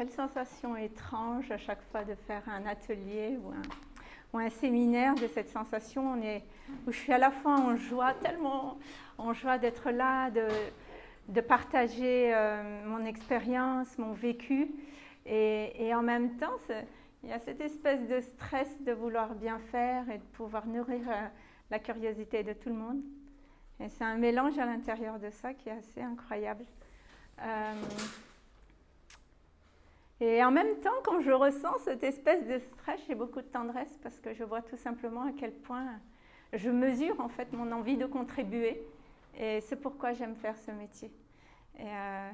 quelle sensation étrange à chaque fois de faire un atelier ou un, séminaire de cette sensation on est, où je suis à la fois en joie, tellement en joie d'être là, de, partager euh, mon expérience, mon vécu, et, et en même temps, il y a cette espèce de stress de vouloir bien faire et de pouvoir nourrir euh, la curiosité de tout le monde. Et c'est un mélange à l'intérieur de ça qui est assez incroyable. Euh, et en même temps, quand je ressens cette espèce de stress, j'ai beaucoup de tendresse parce que je vois tout simplement à quel point je mesure en fait mon envie de contribuer. Et c'est pourquoi j'aime faire ce métier. Et euh,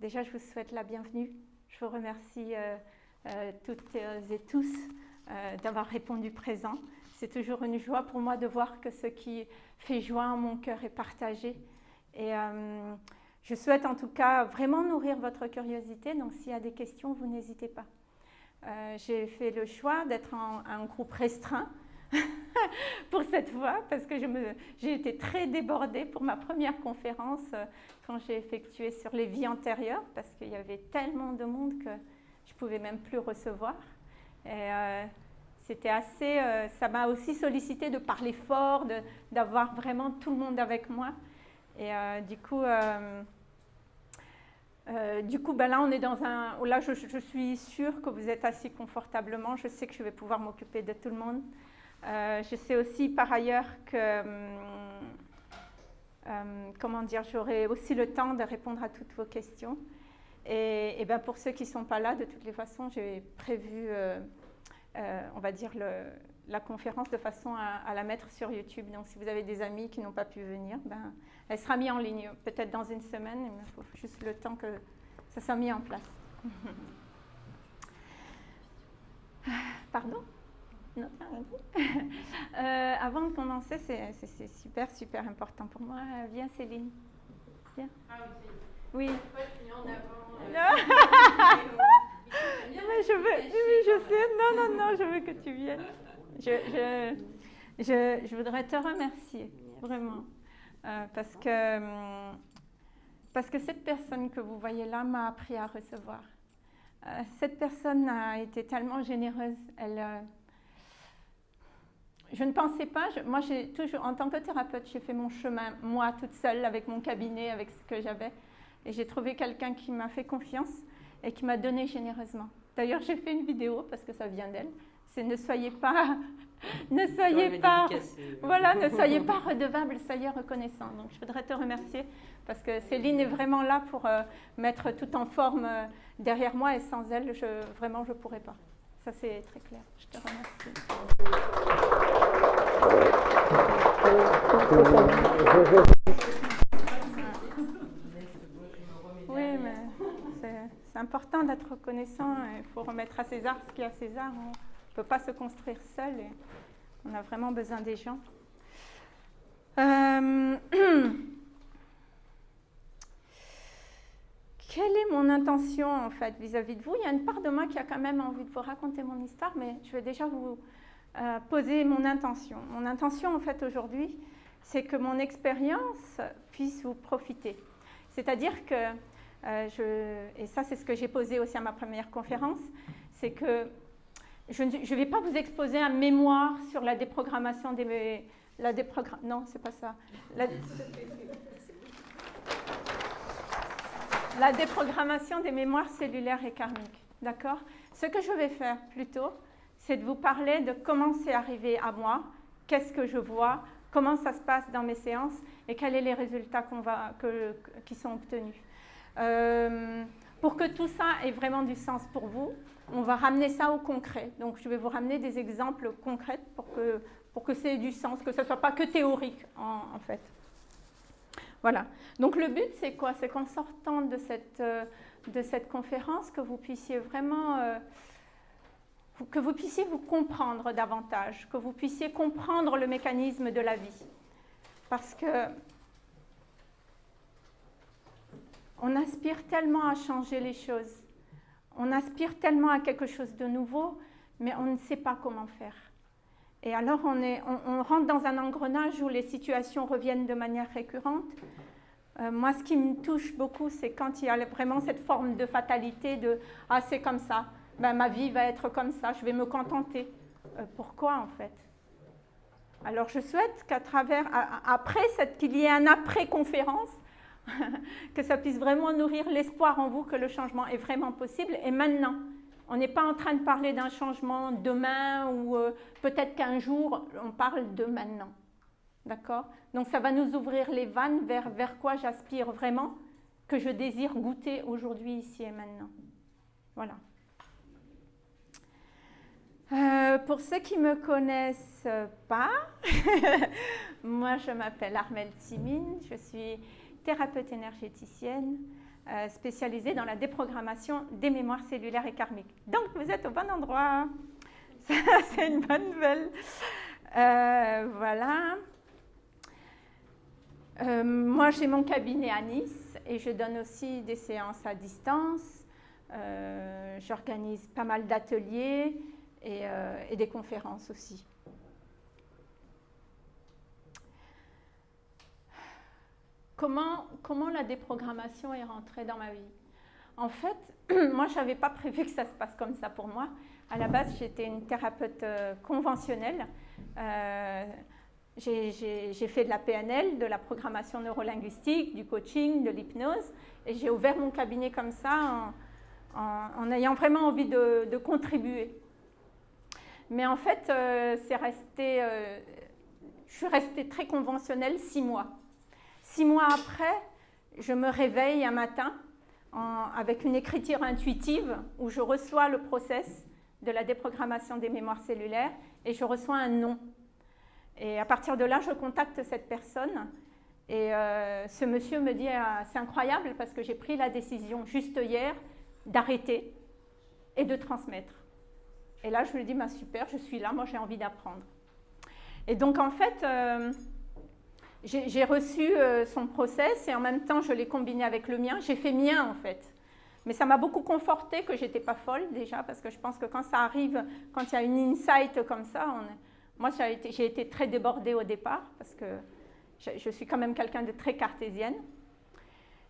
déjà, je vous souhaite la bienvenue. Je vous remercie euh, euh, toutes et tous d'avoir répondu présent. C'est toujours une joie pour moi de voir que ce qui fait joie en mon cœur est partagé. Je souhaite en tout cas vraiment nourrir votre curiosité, donc s'il y a des questions, vous n'hésitez pas. Euh, J'ai fait le choix d'être en un groupe restreint pour cette fois, parce que j'ai été très débordée pour ma première conférence euh, quand j'ai effectué sur les vies antérieures, parce qu'il y avait tellement de monde que je ne pouvais même plus recevoir. Et, euh, c'était assez, ça m'a aussi sollicité de parler fort, d'avoir vraiment tout le monde avec moi. Et du coup, euh, du coup, ben là, on est dans un. Là, je, je, suis sûre que vous êtes assis confortablement. Je sais que je vais pouvoir m'occuper de tout le monde. Euh, je sais aussi par ailleurs que. Euh, comment dire J'aurai aussi le temps de répondre à toutes vos questions. Et, ben pour ceux qui ne sont pas là, de toutes les façons, j'ai prévu, on va dire, le, la conférence de façon à, à, la mettre sur YouTube. Donc, si vous avez des amis qui n'ont pas pu venir, ben, elle sera mise en ligne, peut-être dans une semaine, mais il faut juste le temps que ça soit mis en place. Pardon? Non, euh, avant de commencer, c'est super, super important pour moi. Viens, Céline. Viens. Ah, oui. en avant. mais je veux, oui, je sais. Non, non, non, je veux que tu viennes. Je, je, je, je voudrais te remercier, vraiment. Euh, parce, que, parce que cette personne que vous voyez là m'a appris à recevoir. Euh, cette personne a été tellement généreuse. Elle, euh, je ne pensais pas, moi j'ai toujours, en tant que thérapeute, j'ai fait mon chemin, moi toute seule, avec mon cabinet, avec ce que j'avais. Et j'ai trouvé quelqu'un qui m'a fait confiance et qui m'a donné généreusement. D'ailleurs, j'ai fait une vidéo parce que ça vient d'elle. C'est ne soyez pas, ne soyez pas, voilà, ne soyez pas redevable, soyez reconnaissant. Donc, je voudrais te remercier parce que Céline est vraiment là pour euh, mettre tout en forme euh, derrière moi et sans elle, je, vraiment, je ne pourrais pas. Ça, c'est très clair. Je te remercie. Oui, mais c'est important d'être reconnaissant. Il faut remettre à César ce qui est à César. Ne peut pas se construire seul et on a vraiment besoin des gens. Euh... Quelle est mon intention en fait vis-à-vis -vis de vous? Il y a une part de moi qui a quand même envie de vous raconter mon histoire, mais je vais déjà vous euh, poser mon intention. Mon intention en fait aujourd'hui, c'est que mon expérience puisse vous profiter. C'est-à-dire que euh, je, et ça c'est ce que j'ai posé aussi à ma première conférence, c'est que je ne vais pas vous exposer un mémoire sur la déprogrammation des... La déprogramm... Non, c'est pas ça. La, déprogrammation des mémoires cellulaires et karmiques. D'accord? Ce que je vais faire plutôt, c'est de vous parler de comment c'est arrivé à moi, qu'est-ce que je vois, comment ça se passe dans mes séances et quels sont les résultats qui sont obtenus. Euh, pour que tout ça ait vraiment du sens pour vous, on va ramener ça au concret. Donc, je vais vous ramener des exemples concrets pour que, pour que ça ait du sens, que ce ne soit pas que théorique, en, fait. Voilà. Donc, le but, c'est quoi? C'est qu'en sortant de cette, euh, conférence, que vous puissiez vraiment... Euh, que vous puissiez vous comprendre davantage, que vous puissiez comprendre le mécanisme de la vie. Parce que on aspire tellement à changer les choses, on aspire tellement à quelque chose de nouveau, mais on ne sait pas comment faire. Et alors on, est, on, rentre dans un engrenage où les situations reviennent de manière récurrente, Euh, moi, ce qui me touche beaucoup, c'est quand il y a vraiment cette forme de fatalité de « Ah, c'est comme ça, ben, ma vie va être comme ça, je vais me contenter. Euh, pourquoi, en fait? Alors, je souhaite qu'à travers, après, qu'il y ait un après-conférence, que ça puisse vraiment nourrir l'espoir en vous que le changement est vraiment possible. Et maintenant, on n'est pas en train de parler d'un changement demain ou euh, peut-être qu'un jour, on parle de maintenant. D'accord? Donc ça va nous ouvrir les vannes vers, vers quoi j'aspire vraiment, que je désire goûter aujourd'hui, ici et maintenant. Voilà. Euh, pour ceux qui ne me connaissent pas, moi je m'appelle Armelle Timine, je suis thérapeute énergéticienne euh, spécialisée dans la déprogrammation des mémoires cellulaires et karmiques. Donc vous êtes au bon endroit, c'est une bonne nouvelle. Euh, voilà. Euh, moi, j'ai mon cabinet à Nice et je donne aussi des séances à distance. J'organise pas mal d'ateliers et, des conférences aussi. Comment, la déprogrammation est rentrée dans ma vie? En fait, moi, je n'avais pas prévu que ça se passe comme ça pour moi. À la base, j'étais une thérapeute conventionnelle j'ai fait de la PNL, de la programmation neurolinguistique, du coaching, de l'hypnose, et j'ai ouvert mon cabinet comme ça en, ayant vraiment envie de, contribuer. Mais en fait, euh, c'est resté, euh, je suis restée très conventionnelle six mois. Six mois après, je me réveille un matin avec une écriture intuitive où je reçois le process de la déprogrammation des mémoires cellulaires et je reçois un nom et à partir de là, je contacte cette personne. Et euh, ce monsieur me dit, ah, c'est incroyable parce que j'ai pris la décision juste hier d'arrêter et de transmettre. Et là, je lui dis, bah, super, je suis là, moi j'ai envie d'apprendre. Et donc en fait, euh, j'ai reçu euh, son process et en même temps, je l'ai combiné avec le mien. J'ai fait mien en fait. Mais ça m'a beaucoup conforté que j'étais pas folle déjà, parce que je pense que quand ça arrive, quand il y a une insight comme ça, moi, j'ai été, très débordée au départ parce que je, suis quand même quelqu'un de très cartésienne.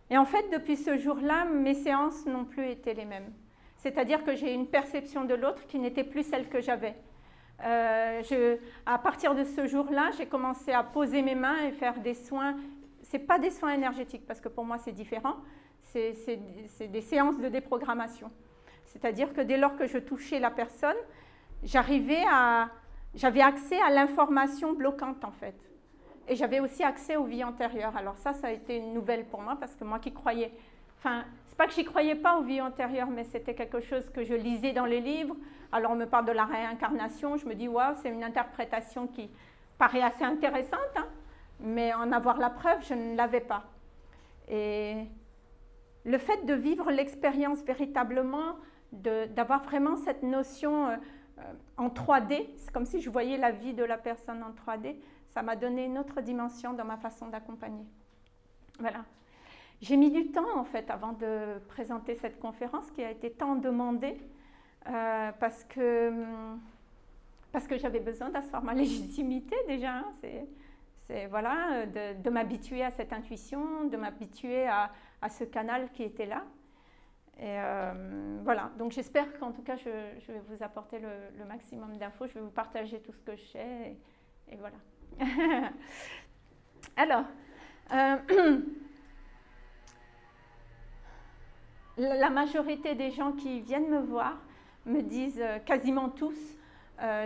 Et en fait, depuis ce jour-là, mes séances n'ont plus été les mêmes. C'est-à-dire que j'ai une perception de l'autre qui n'était plus celle que j'avais. Euh, à partir de ce jour-là, j'ai commencé à poser mes mains et faire des soins. Ce pas des soins énergétiques parce que pour moi c'est différent. C'est des séances de déprogrammation. C'est-à-dire que dès lors que je touchais la personne, j'avais accès à l'information bloquante en fait. Et j'avais aussi accès aux vies antérieures. Alors ça, ça a été une nouvelle pour moi parce que moi qui croyais, enfin, c'est pas que j'y croyais pas aux vies antérieures, mais c'était quelque chose que je lisais dans les livres. Alors on me parle de la réincarnation, je me dis, waouh, c'est une interprétation qui paraît assez intéressante, hein. mais en avoir la preuve, je ne l'avais pas. Et le fait de vivre l'expérience véritablement, d'avoir vraiment cette notion... Euh, en 3D, c'est comme si je voyais la vie de la personne en 3D, ça m'a donné une autre dimension dans ma façon d'accompagner. Voilà. J'ai mis du temps en fait avant de présenter cette conférence qui a été tant demandée euh, parce que, hum, parce que j'avais besoin d'asseoir ma légitimité déjà. Hein. c'est, voilà, de, m'habituer à cette intuition, de m'habituer à, ce canal qui était là. Et euh, voilà, donc j'espère qu'en tout cas, je, vais vous apporter le, maximum d'infos. Je vais vous partager tout ce que je sais. Et, voilà. Alors, euh, la majorité des gens qui viennent me voir me disent, euh, quasiment tous,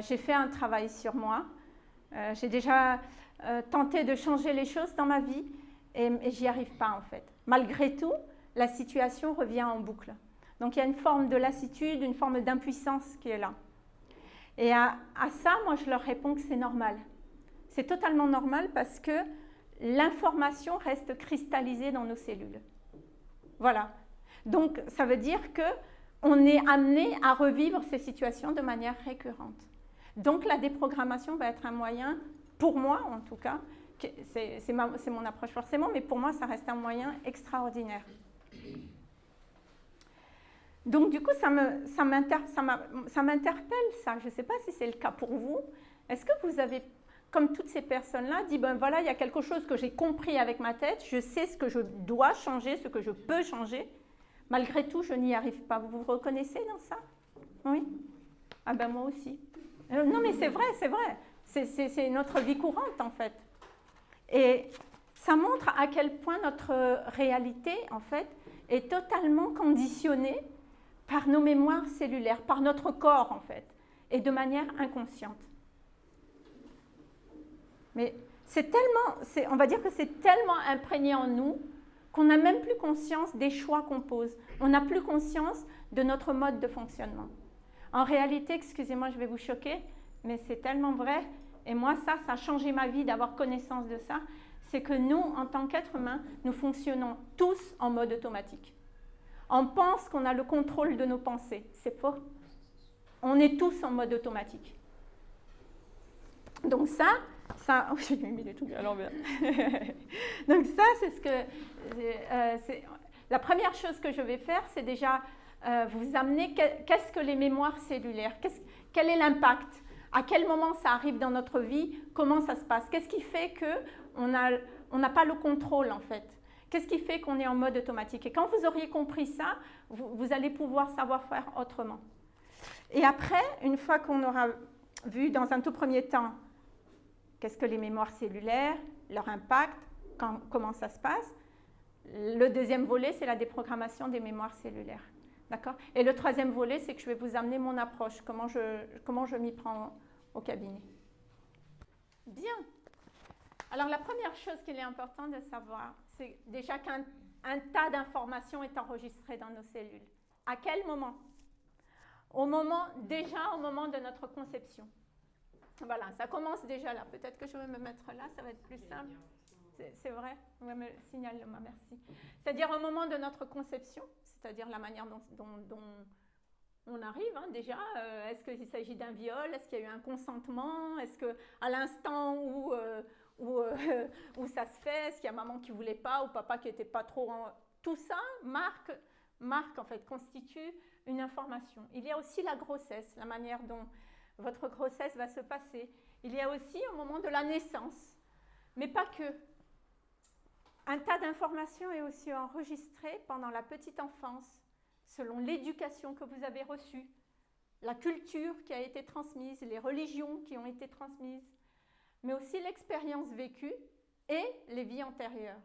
j'ai fait un travail sur moi. j'ai déjà tenté de changer les choses dans ma vie et, et j'y arrive pas en fait. Malgré tout, la situation revient en boucle. Donc il y a une forme de lassitude, une forme d'impuissance qui est là. Et à, ça, moi, je leur réponds que c'est normal. C'est totalement normal parce que l'information reste cristallisée dans nos cellules. Voilà. Donc ça veut dire que on est amené à revivre ces situations de manière récurrente. Donc la déprogrammation va être un moyen, pour moi en tout cas, c'est mon approche forcément, mais pour moi ça reste un moyen extraordinaire. Donc du coup, ça m'interpelle, ça. Je ne sais pas si c'est le cas pour vous. Est-ce que vous avez comme toutes ces personnes-là, dit, ben voilà, il y a quelque chose que j'ai compris avec ma tête, je sais ce que je dois changer, ce que je peux changer. Malgré tout, je n'y arrive pas. Vous vous reconnaissez dans ça? Oui? Ah ben moi aussi. Euh, non mais c'est vrai, c'est vrai. C'est notre vie courante en fait. Et ça montre à quel point notre réalité, en fait, est totalement conditionnée par nos mémoires cellulaires, par notre corps, en fait, et de manière inconsciente. Mais c'est tellement, on va dire que c'est tellement imprégné en nous qu'on n'a même plus conscience des choix qu'on pose. On n'a plus conscience de notre mode de fonctionnement. En réalité, excusez-moi, je vais vous choquer, mais c'est tellement vrai. Et moi, ça, ça a changé ma vie d'avoir connaissance de ça c'est que nous, en tant qu'êtres humains, nous fonctionnons tous en mode automatique. On pense qu'on a le contrôle de nos pensées. C'est faux. On est tous en mode automatique. Donc ça, ça, oh, j'ai mis les trucs à l'envers. Donc ça, c'est ce que, euh, la première chose que je vais faire, c'est déjà euh, vous amener qu'est-ce que les mémoires cellulaires, quel est l'impact, à quel moment ça arrive dans notre vie, comment ça se passe, qu'est-ce qui fait que on n'a pas le contrôle en fait? Qu'est-ce qui fait qu'on est en mode automatique? Et quand vous auriez compris ça, vous, allez pouvoir savoir faire autrement. Et après, une fois qu'on aura vu dans un tout premier temps qu'est-ce que les mémoires cellulaires, leur impact, comment ça se passe, le deuxième volet, c'est la déprogrammation des mémoires cellulaires. Et le troisième volet, c'est que je vais vous amener mon approche, comment je, comment je m'y prends au cabinet. Bien. Alors la première chose qu'il est important de savoir, c'est déjà qu'un tas d'informations est enregistré dans nos cellules. À quel moment? Au moment, déjà au moment de notre conception. Voilà, ça commence déjà là. Peut-être que je vais me mettre là, ça va être plus simple. C'est vrai me Signale-moi, merci. C'est-à-dire au moment de notre conception, c'est-à-dire la manière dont, on arrive hein, déjà. Euh, est-ce qu'il s'agit d'un viol? Est-ce qu'il y a eu un consentement? Est-ce qu'à l'instant où, euh, euh, où, ça se fait, est-ce qu'il y a maman qui ne voulait pas ou papa qui n'était pas trop... En... Tout ça marque, marque, en fait, constitue une information. Il y a aussi la grossesse, la manière dont votre grossesse va se passer. Il y a aussi au moment de la naissance, mais pas que. Un tas d'informations est aussi enregistré pendant la petite enfance, selon l'éducation que vous avez reçue, la culture qui a été transmise, les religions qui ont été transmises, mais aussi l'expérience vécue et les vies antérieures.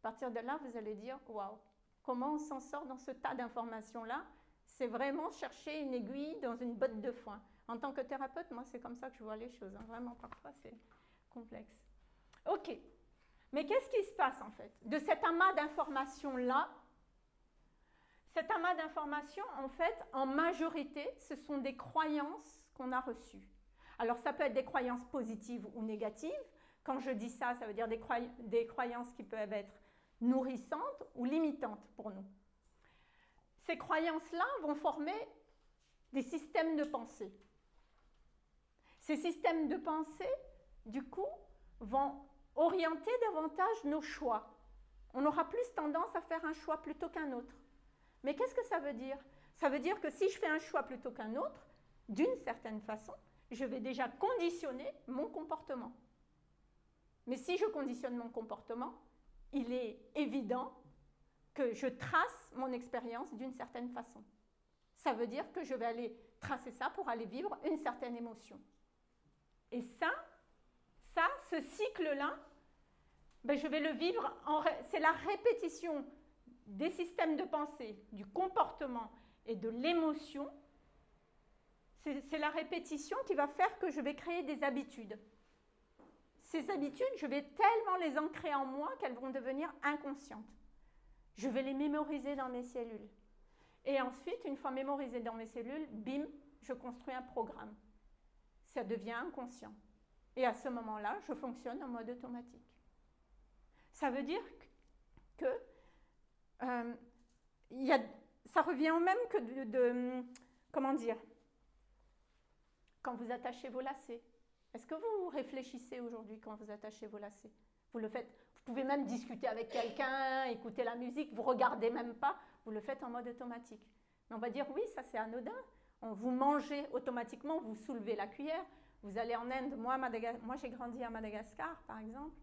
À partir de là, vous allez dire, waouh, comment on s'en sort dans ce tas d'informations-là? C'est vraiment chercher une aiguille dans une botte de foin. En tant que thérapeute, moi, c'est comme ça que je vois les choses. Hein. Vraiment, parfois, c'est complexe. OK. Mais qu'est-ce qui se passe, en fait? De cet amas d'informations-là, cet amas d'informations, en fait, en majorité, ce sont des croyances qu'on a reçues. Alors ça peut être des croyances positives ou négatives. Quand je dis ça, ça veut dire des, croyances qui peuvent être nourrissantes ou limitantes pour nous. Ces croyances-là vont former des systèmes de pensée. Ces systèmes de pensée, du coup, vont orienter davantage nos choix. On aura plus tendance à faire un choix plutôt qu'un autre. Mais qu'est-ce que ça veut dire? Ça veut dire que si je fais un choix plutôt qu'un autre, d'une certaine façon, je vais déjà conditionner mon comportement. Mais si je conditionne mon comportement, il est évident que je trace mon expérience d'une certaine façon. Ça veut dire que je vais aller tracer ça pour aller vivre une certaine émotion. Et ça, ça, ce cycle-là, ben je vais le vivre, c'est la répétition des systèmes de pensée, du comportement et de l'émotion c'est la répétition qui va faire que je vais créer des habitudes. Ces habitudes, je vais tellement les ancrer en moi qu'elles vont devenir inconscientes. Je vais les mémoriser dans mes cellules. Et ensuite, une fois mémorisées dans mes cellules, bim, je construis un programme. Ça devient inconscient. Et à ce moment-là, je fonctionne en mode automatique. Ça veut dire que euh, ça revient au même que de comment dire, quand vous attachez vos lacets. Est-ce que vous réfléchissez aujourd'hui quand vous attachez vos lacets? Vous le faites, vous pouvez même discuter avec quelqu'un, écouter la musique, vous regardez même pas, vous le faites en mode automatique. Mais on va dire oui, ça c'est anodin. Vous mangez automatiquement, vous soulevez la cuillère, Vous allez en Inde, moi, j'ai grandi à Madagascar, par exemple.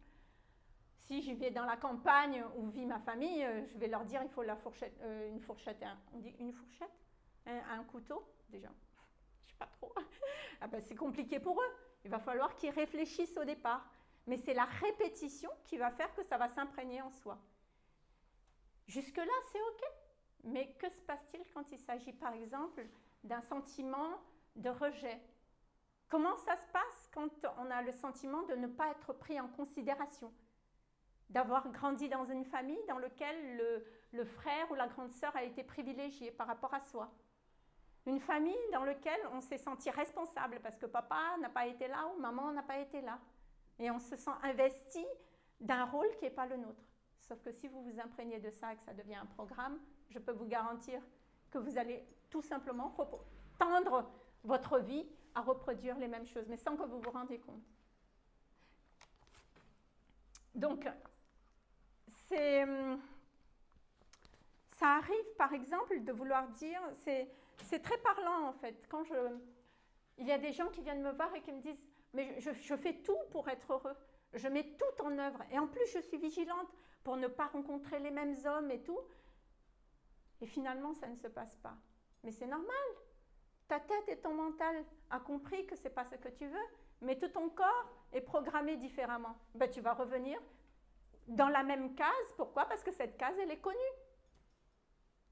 Si je vais dans la campagne où vit ma famille, euh, je vais leur dire il faut la fourchette, euh, une fourchette, on dit une fourchette, un, couteau, déjà. Je sais pas trop. ah ben, c'est compliqué pour eux. Il va falloir qu'ils réfléchissent au départ. Mais c'est la répétition qui va faire que ça va s'imprégner en soi. Jusque-là, c'est OK. Mais que se passe-t-il quand il s'agit, par exemple, d'un sentiment de rejet Comment ça se passe quand on a le sentiment de ne pas être pris en considération? D'avoir grandi dans une famille dans laquelle le, frère ou la grande sœur a été privilégié par rapport à soi? Une famille dans laquelle on s'est senti responsable parce que papa n'a pas été là ou maman n'a pas été là. Et on se sent investi d'un rôle qui n'est pas le nôtre. Sauf que si vous vous imprégnez de ça et que ça devient un programme, je peux vous garantir que vous allez tout simplement tendre votre vie à reproduire les mêmes choses, mais sans que vous vous rendiez compte. Donc, hum, ça arrive par exemple de vouloir dire, c'est, très parlant en fait, quand je, il y a des gens qui viennent me voir et qui me disent, mais je, je fais tout pour être heureux, je mets tout en œuvre, et en plus je suis vigilante pour ne pas rencontrer les mêmes hommes et tout, et finalement ça ne se passe pas. Mais c'est normal, ta tête et ton mental a compris que ce n'est pas ce que tu veux, mais tout ton corps est programmé différemment. Ben, tu vas revenir dans la même case. Pourquoi? Parce que cette case, elle est connue.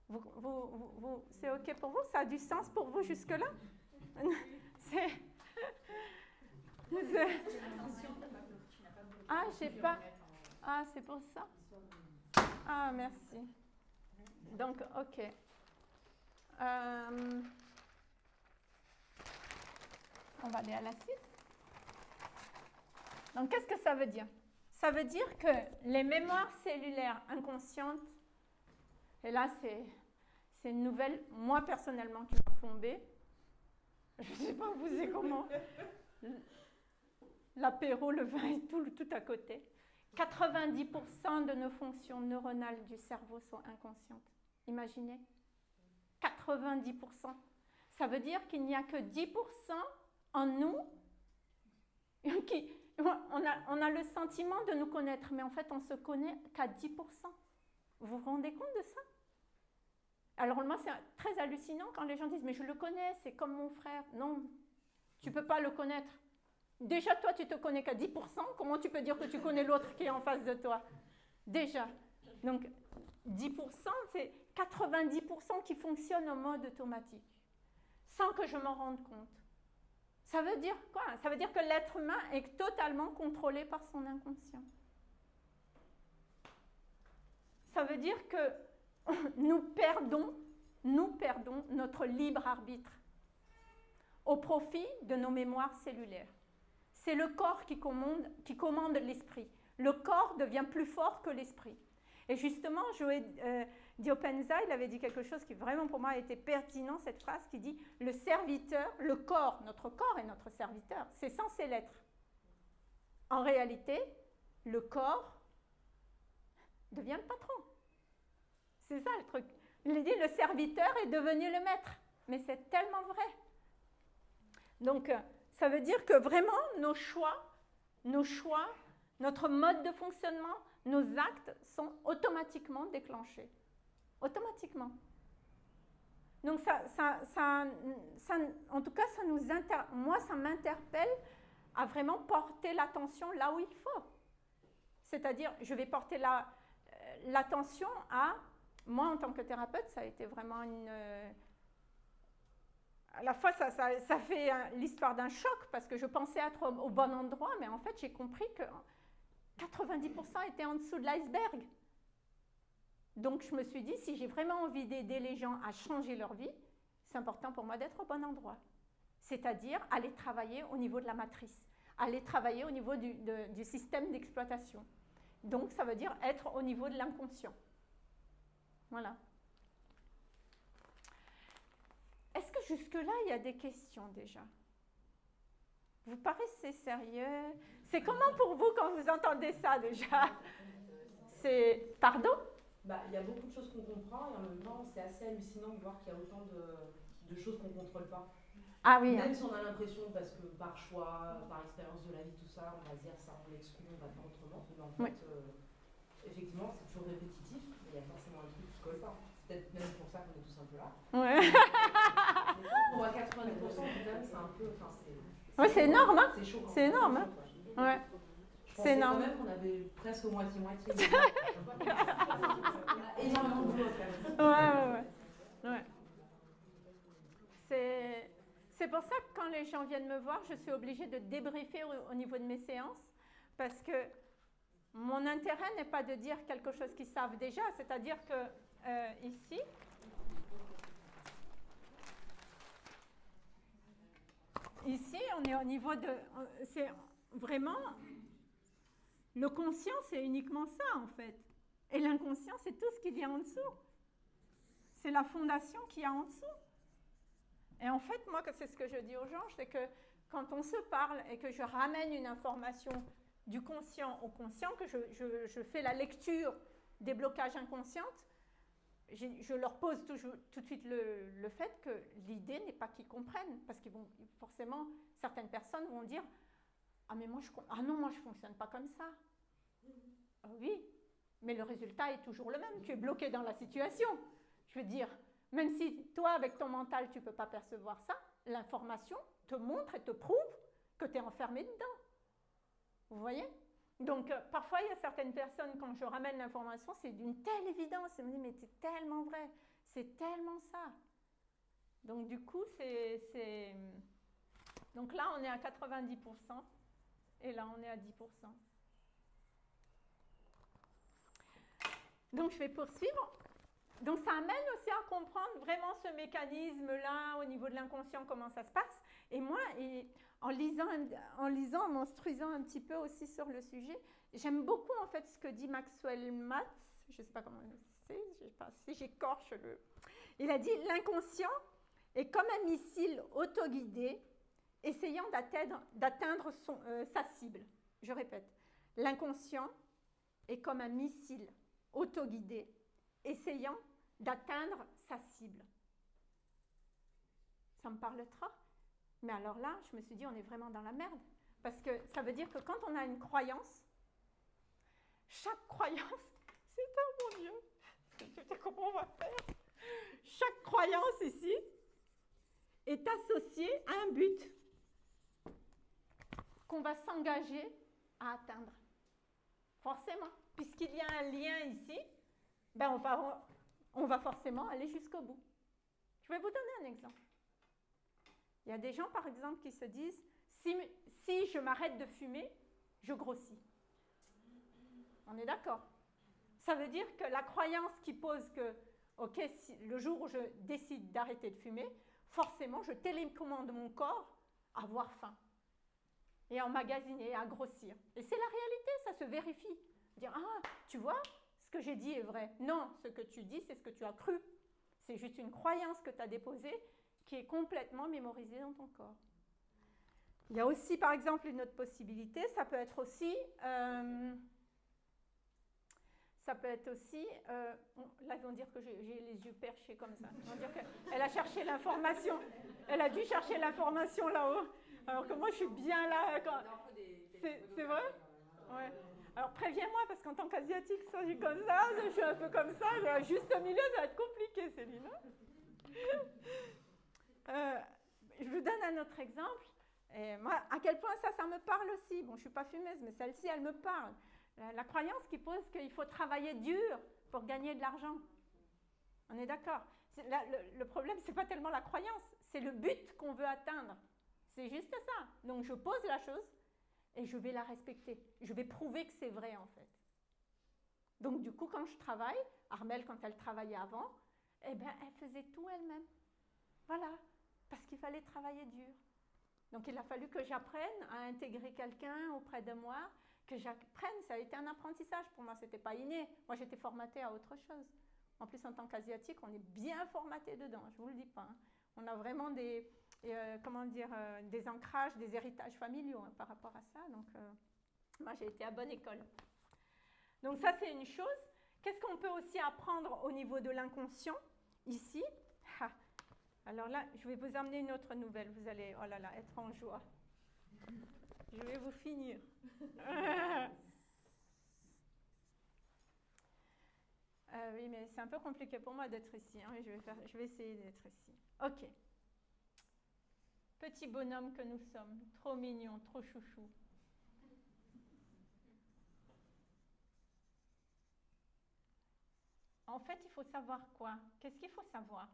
Vous, c'est OK pour vous? Ça a du sens pour vous jusque-là? C'est... Ah, j'ai pas... Ah, c'est pour ça Ah, merci. Donc, OK. Euh... On va aller à la suite. Donc, qu'est-ce que ça veut dire? Ça veut dire que les mémoires cellulaires inconscientes, et là, c'est une nouvelle, moi personnellement, qui m'a plombée. Je ne sais pas vous c'est comment? L'apéro, le vin et tout, tout à côté. 90% de nos fonctions neuronales du cerveau sont inconscientes. Imaginez 90%. Ça veut dire qu'il n'y a que 10% en nous, qui, on, a, on a le sentiment de nous connaître, mais en fait, on se connaît qu'à 10%. Vous vous rendez compte de ça? Alors moi, c'est très hallucinant quand les gens disent, mais je le connais, c'est comme mon frère. Non, tu ne peux pas le connaître. Déjà, toi, tu te connais qu'à 10%, comment tu peux dire que tu connais l'autre qui est en face de toi? Déjà. Donc, 10%, c'est 90% qui fonctionnent en mode automatique, sans que je m'en rende compte. Ça veut dire quoi? Ça veut dire que l'être humain est totalement contrôlé par son inconscient. Ça veut dire que nous perdons, nous perdons notre libre arbitre au profit de nos mémoires cellulaires. C'est le corps qui commande, qui commande l'esprit. Le corps devient plus fort que l'esprit. Et justement, Joé euh, Diopenza, il avait dit quelque chose qui vraiment pour moi a été pertinent, cette phrase qui dit le serviteur, le corps, notre corps est notre serviteur, c'est censé l'être. En réalité, le corps devient le patron. C'est ça le truc. Il dit le serviteur est devenu le maître. Mais c'est tellement vrai. Donc, euh, ça veut dire que vraiment, nos choix, nos choix, notre mode de fonctionnement, nos actes sont automatiquement déclenchés. Automatiquement. Donc ça, ça, ça, en tout cas, ça nous moi, ça m'interpelle à vraiment porter l'attention là où il faut. C'est-à-dire, je vais porter euh, l'attention à, moi en tant que thérapeute, ça a été vraiment une... À la fois, ça, fait l'histoire d'un choc parce que je pensais être au bon endroit, mais en fait, j'ai compris que 90% étaient en dessous de l'iceberg. Donc je me suis dit, si j'ai vraiment envie d'aider les gens à changer leur vie, c'est important pour moi d'être au bon endroit. C'est-à-dire aller travailler au niveau de la matrice, aller travailler au niveau du système d'exploitation. Donc ça veut dire être au niveau de l'inconscient. Voilà. Est-ce que jusque-là, il y a des questions déjà? Vous paraissez sérieux? C'est comment pour vous quand vous entendez ça déjà? C'est. Pardon? Bah, Il y a beaucoup de choses qu'on comprend et en même temps, c'est assez hallucinant de voir qu'il y a autant de, choses qu'on ne contrôle pas. Ah oui. Même si on a l'impression, parce que par choix, par expérience de la vie, tout ça, on va se dire ça, on l'exclut, on va faire autrement. Mais en fait, euh, effectivement, c'est toujours répétitif, mais il y a forcément un truc qui ne colle pas. C'est peut-être même pour ça qu'on est tous un peu là. Ouais. on voit 90%, c'est un peu. Enfin, c'est ouais, énorme, hein C'est chaud. C'est énorme, hein Ouais. C'est énorme. quand même qu'on avait presque moitié-moitié. énormément de boulot Ouais, ouais, ouais. ouais. C'est. C'est pour ça que quand les gens viennent me voir, je suis obligée de débriefer au, niveau de mes séances, parce que mon intérêt n'est pas de dire quelque chose qu'ils savent déjà, c'est-à-dire que euh, ici, ici, on est au niveau de... C'est vraiment... Le conscient, c'est uniquement ça, en fait. Et l'inconscient, c'est tout ce qui vient en dessous. C'est la fondation qui y a en dessous. Et en fait, moi, c'est ce que je dis aux gens, c'est que quand on se parle et que je ramène une information du conscient au conscient, que je, fais la lecture des blocages inconscients, je, leur pose toujours, tout de suite le, fait que l'idée n'est pas qu'ils comprennent, parce qu'ils forcément, certaines personnes vont dire Ah, mais moi, je, ah non, moi, je ne fonctionne pas comme ça. Ah oui, mais le résultat est toujours le même. Tu es bloqué dans la situation. Je veux dire, même si toi, avec ton mental, tu ne peux pas percevoir ça, l'information te montre et te prouve que tu es enfermé dedans. Vous voyez? Donc, euh, parfois, il y a certaines personnes, quand je ramène l'information, c'est d'une telle évidence. Ils me disent, mais c'est tellement vrai, c'est tellement ça. Donc, du coup, c'est. Donc là, on est à 90%, et là, on est à 10%. Donc, je vais poursuivre. Donc ça amène aussi à comprendre vraiment ce mécanisme-là au niveau de l'inconscient, comment ça se passe. Et moi, en, lisant, en lisant, m'instruisant un petit peu aussi sur le sujet, j'aime beaucoup en fait ce que dit Maxwell Matz, je ne sais pas comment c'est, je sais pas si j'écorche le... Il a dit l'inconscient est comme un missile autoguidé essayant d'atteindre euh, sa cible. Je répète, l'inconscient est comme un missile autoguidé essayant d'atteindre sa cible. Ça me parle. Mais alors là, je me suis dit, on est vraiment dans la merde. Parce que ça veut dire que quand on a une croyance, chaque croyance, c'est un mon Dieu, je comment on va faire. Chaque croyance ici est associée à un but qu'on va s'engager à atteindre. Forcément, puisqu'il y a un lien ici, ben on va forcément aller jusqu'au bout. Je vais vous donner un exemple. Il y a des gens, par exemple, qui se disent, si, je m'arrête de fumer, je grossis. On est d'accord Ça veut dire que la croyance qui pose que, OK, le jour où je décide d'arrêter de fumer, forcément, je télécommande mon corps à avoir faim et à emmagasiner, à grossir. Et c'est la réalité, ça se vérifie. Dire, ah, tu vois, ce que j'ai dit est vrai. Non, ce que tu dis, c'est ce que tu as cru. C'est juste une croyance que tu as déposée qui est complètement mémorisée dans ton corps. Il y a aussi, par exemple, une autre possibilité, ça peut être aussi, euh, ça peut être aussi, euh, là ils vont dire que j'ai les yeux perchés comme ça, ils vont dire qu'elle a cherché l'information, elle a dû chercher l'information là-haut, alors que moi je suis bien là. C'est vrai Ouais. Alors préviens-moi, parce qu'en tant qu'asiatique, ça, je comme ça, je suis un peu comme ça, juste au milieu, ça va être compliqué, Céline. Euh, je vous donne un autre exemple. Et moi, à quel point ça, ça me parle aussi? Bon, je ne suis pas fumeuse, mais celle-ci, elle me parle. La, croyance qui pose qu'il faut travailler dur pour gagner de l'argent. On est d'accord? Le, problème, ce n'est pas tellement la croyance, c'est le but qu'on veut atteindre. C'est juste ça. Donc, je pose la chose, et je vais la respecter. Je vais prouver que c'est vrai en fait. Donc du coup, quand je travaille, Armelle, quand elle travaillait avant, eh bien, elle faisait tout elle-même. Voilà, parce qu'il fallait travailler dur. Donc il a fallu que j'apprenne à intégrer quelqu'un auprès de moi, que j'apprenne. Ça a été un apprentissage pour moi, ce n'était pas inné. Moi, j'étais formatée à autre chose. En plus, en tant qu'asiatique, on est bien formaté dedans, je ne vous le dis pas. Hein. On a vraiment des, euh, comment dire, euh, des ancrages, des héritages familiaux hein, par rapport à ça. Donc, euh, moi, j'ai été à bonne école. Donc, ça, c'est une chose. Qu'est-ce qu'on peut aussi apprendre au niveau de l'inconscient Ici, Alors là, je vais vous amener une autre nouvelle. Vous allez, oh là là, être en joie. Je vais vous finir. Euh, oui, mais c'est un peu compliqué pour moi d'être ici. Hein, je, vais je vais essayer d'être ici. Ok. Petit bonhomme que nous sommes, trop mignon, trop chouchou. En fait, il faut savoir quoi? Qu'est-ce qu'il faut savoir?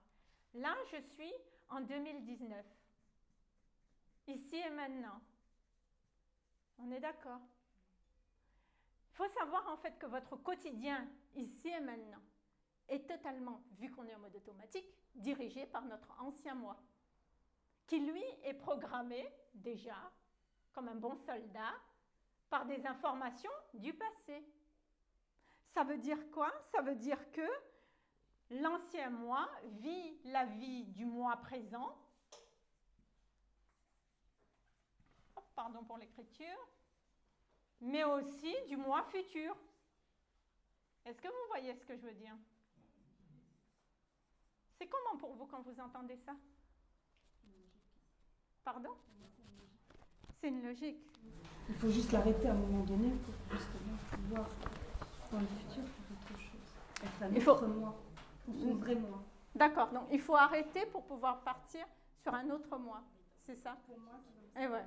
Là, je suis en 2019. Ici et maintenant. On est d'accord Il faut savoir en fait que votre quotidien, ici et maintenant, est totalement, vu qu'on est en mode automatique, dirigé par notre ancien moi, qui lui est programmé déjà, comme un bon soldat, par des informations du passé. Ça veut dire quoi? Ça veut dire que l'ancien moi vit la vie du moi présent. Pardon pour l'écriture. Mais aussi du moi futur. Est-ce que vous voyez ce que je veux dire? C'est comment pour vous quand vous entendez ça? Pardon? C'est une logique. Il faut juste l'arrêter à un moment donné pour justement pouvoir dans le futur faire autre chose. Être un Il autre faut- moi, son vrai moi. D'accord, donc il faut arrêter pour pouvoir partir sur un autre moi. C'est ça? Pour moi, c'est comme Et ouais.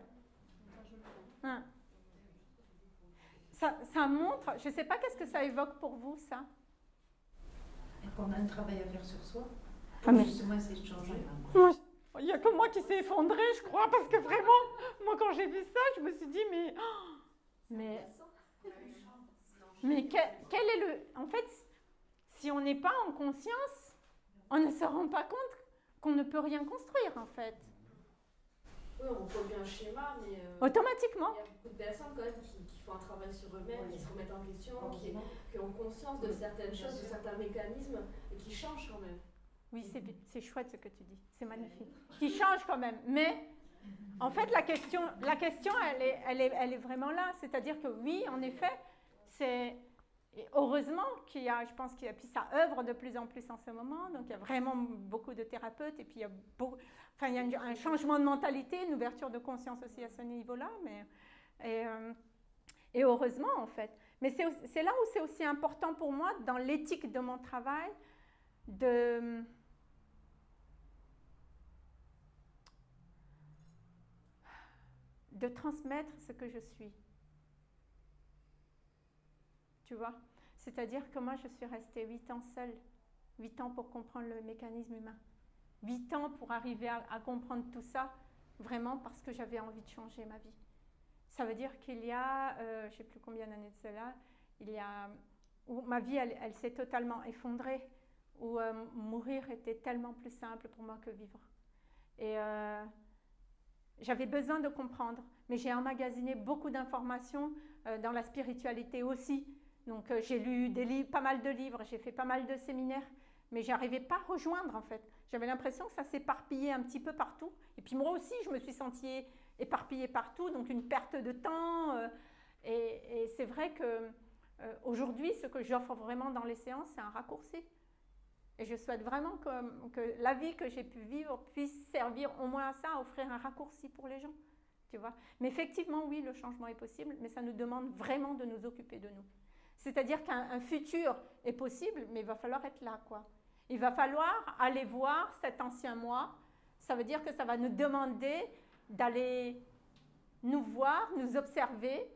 le vois. Hein. Ça, ça montre, je ne sais pas qu'est-ce que ça évoque pour vous, ça? Et qu'on a un travail à faire sur soi. Ah, mais- justement essayer de changer. Il n'y a que moi qui s'est effondré, je crois, parce que vraiment, moi quand j'ai vu ça, je me suis dit, mais... oh, mais mais quel, quel est le... En fait, si on n'est pas en conscience, on ne se rend pas compte qu'on ne peut rien construire, en fait. Oui, on reproduit un schéma, mais euh, Automatiquement. il y a beaucoup de personnes quand même qui, qui font un travail sur eux-mêmes, qui se remettent en question, qui, ont conscience de certaines choses, de certains mécanismes, et qui changent quand même. Oui, c'est chouette ce que tu dis, c'est magnifique. Qui change quand même, mais en fait la question, la question elle, est, elle, est, elle est vraiment là, c'est-à-dire que oui, en effet, c'est et heureusement qu'il y a, je pense qu'il y a, puis ça œuvre de plus en plus en ce moment, donc il y a vraiment beaucoup de thérapeutes et puis il y a, un changement de mentalité, une ouverture de conscience aussi à ce niveau-là, mais et, euh, et heureusement en fait. Mais c'est là où c'est aussi important pour moi dans l'éthique de mon travail de de transmettre ce que je suis. Tu vois? C'est-à-dire que moi, je suis restée huit ans seule. Huit ans pour comprendre le mécanisme humain. Huit ans pour arriver à, comprendre tout ça, vraiment parce que j'avais envie de changer ma vie. Ça veut dire qu'il y a, euh, je ne sais plus combien d'années de cela, il y a, où ma vie, elle, s'est totalement effondrée, où euh, mourir était tellement plus simple pour moi que vivre. Et euh, j'avais besoin de comprendre, mais j'ai emmagasiné beaucoup d'informations dans la spiritualité aussi. Donc euh, j'ai lu pas mal de livres, j'ai fait pas mal de séminaires, mais j'arrivais pas à rejoindre en fait. J'avais l'impression que ça s'éparpillait un petit peu partout. Et puis moi aussi, je me suis sentie éparpillée partout, donc une perte de temps. euh, et et c'est vrai que euh, aujourd'hui, ce que j'offre vraiment dans les séances, c'est un raccourci. Et je souhaite vraiment que, que la vie que j'ai pu vivre puisse servir au moins à ça, à offrir un raccourci pour les gens. Tu vois Mais effectivement, oui, le changement est possible, mais ça nous demande vraiment de nous occuper de nous. C'est-à-dire qu'un un futur est possible, mais il va falloir être là, quoi. Il va falloir aller voir cet ancien moi. Ça veut dire que ça va nous demander d'aller nous voir, nous observer,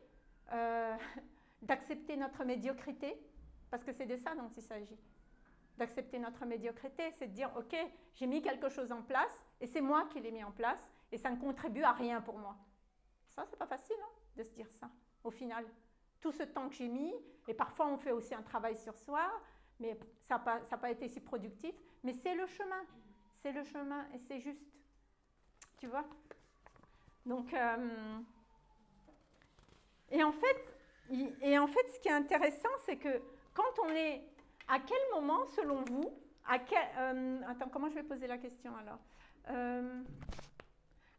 euh, d'accepter notre médiocrité, parce que c'est de ça dont il s'agit. D'accepter notre médiocrité, c'est de dire, OK, j'ai mis quelque chose en place, et c'est moi qui l'ai mis en place, et ça ne contribue à rien pour moi. Ça, c'est pas facile hein, de se dire ça, au final. Tout ce temps que j'ai mis, et parfois on fait aussi un travail sur soi, mais ça n'a pas, été si productif, mais c'est le chemin, c'est le chemin, et c'est juste. Tu vois? Donc, euh, et en fait, et en fait, ce qui est intéressant, c'est que quand on est, à quel moment, selon vous, à quel, euh, attends, comment je vais poser la question alors? Euh,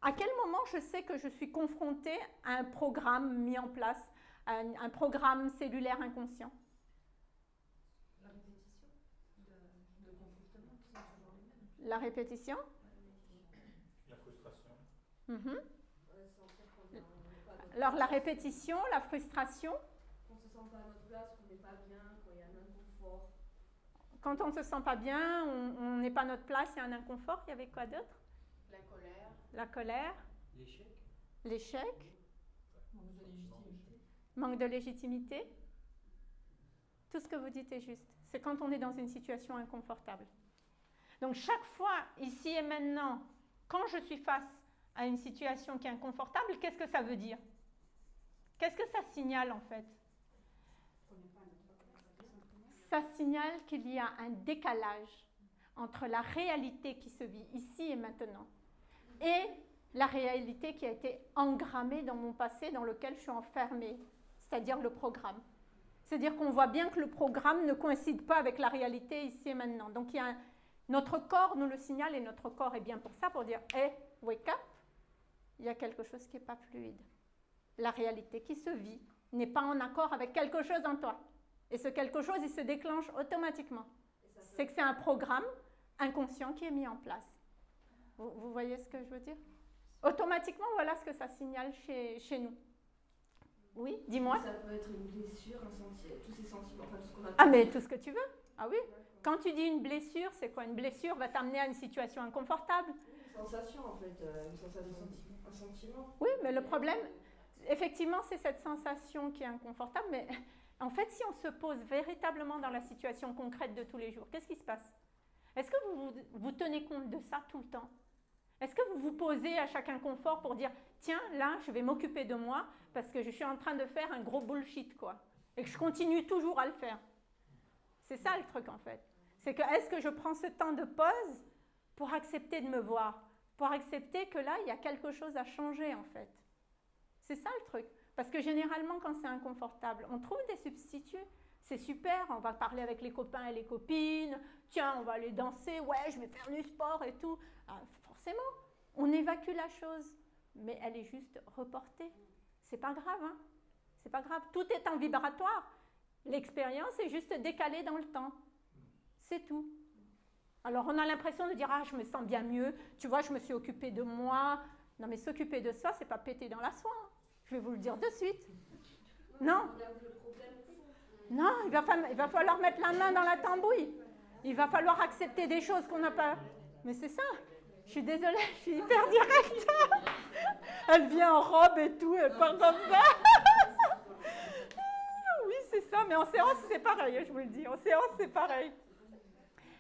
À quel moment je sais que je suis confrontée à un programme mis en place, un, un programme cellulaire inconscient La répétition de, de comportements qui sont toujours les mêmes. La répétition? Mhm. Alors la répétition, la frustration? Qu'on se sent pas à notre place, qu'on n'est pas bien, qu'il y a un inconfort. Quand on ne se sent pas bien, on n'est pas à notre place, il y a un inconfort. Il y avait quoi d'autre? La colère. La colère. L'échec. L'échec. Manque de légitimité. Tout ce que vous dites est juste. C'est quand on est dans une situation inconfortable. Donc chaque fois, ici et maintenant, quand je suis face à une situation qui est inconfortable, qu'est-ce que ça veut dire? Qu'est-ce que ça signale en fait? Ça signale qu'il y a un décalage entre la réalité qui se vit ici et maintenant et la réalité qui a été engrammée dans mon passé dans lequel je suis enfermée, c'est-à-dire le programme. C'est-à-dire qu'on voit bien que le programme ne coïncide pas avec la réalité ici et maintenant. Donc notre corps nous le signale et notre corps est bien pour ça, pour dire Hey, wake up Il y a quelque chose qui n'est pas fluide. La réalité qui se vit n'est pas en accord avec quelque chose en toi. Et ce quelque chose, il se déclenche automatiquement. C'est que c'est un programme inconscient qui est mis en place. Vous, voyez ce que je veux dire? Automatiquement, voilà ce que ça signale chez nous. Oui, dis-moi. Ça peut être une blessure, un sentiment, tous ces sentiments, enfin tout ce qu'on a. Ah, mais tout ce que tu veux. Ah oui. Quand tu dis une blessure, c'est quoi? Une blessure va t'amener à une situation inconfortable? Une sensation en fait, euh, une sensation, un sentiment. Oui, mais le problème, effectivement, c'est cette sensation qui est inconfortable, mais en fait, si on se pose véritablement dans la situation concrète de tous les jours, qu'est-ce qui se passe? Est-ce que vous, vous, vous tenez compte de ça tout le temps? Est-ce que vous vous posez à chaque inconfort pour dire tiens, là, je vais m'occuper de moi parce que je suis en train de faire un gros bullshit, quoi. Et que je continue toujours à le faire? C'est ça le truc, en fait. C'est que est-ce que je prends ce temps de pause pour accepter de me voir Pour accepter que là, il y a quelque chose à changer, en fait? C'est ça le truc. Parce que généralement, quand c'est inconfortable, on trouve des substituts. C'est super, on va parler avec les copains et les copines. Tiens, on va aller danser. Ouais, je vais faire du sport et tout. Ah, on évacue la chose, mais elle est juste reportée. C'est pas grave, hein C'est pas grave. Tout est en vibratoire. L'expérience est juste décalée dans le temps. C'est tout. Alors on a l'impression de dire ah je me sens bien mieux. Tu vois, je me suis occupée de moi. Non mais s'occuper de soi, c'est pas péter dans la soie. Je vais vous le dire de suite. Non. Non, il va falloir mettre la main dans la tambouille. Il va falloir accepter des choses qu'on n'a pas. Mais c'est ça. Je suis désolée, je suis hyper directe. Elle vient en robe et tout, elle part comme ça. Oui, c'est ça, mais en séance, c'est pareil, je vous le dis. En séance, c'est pareil.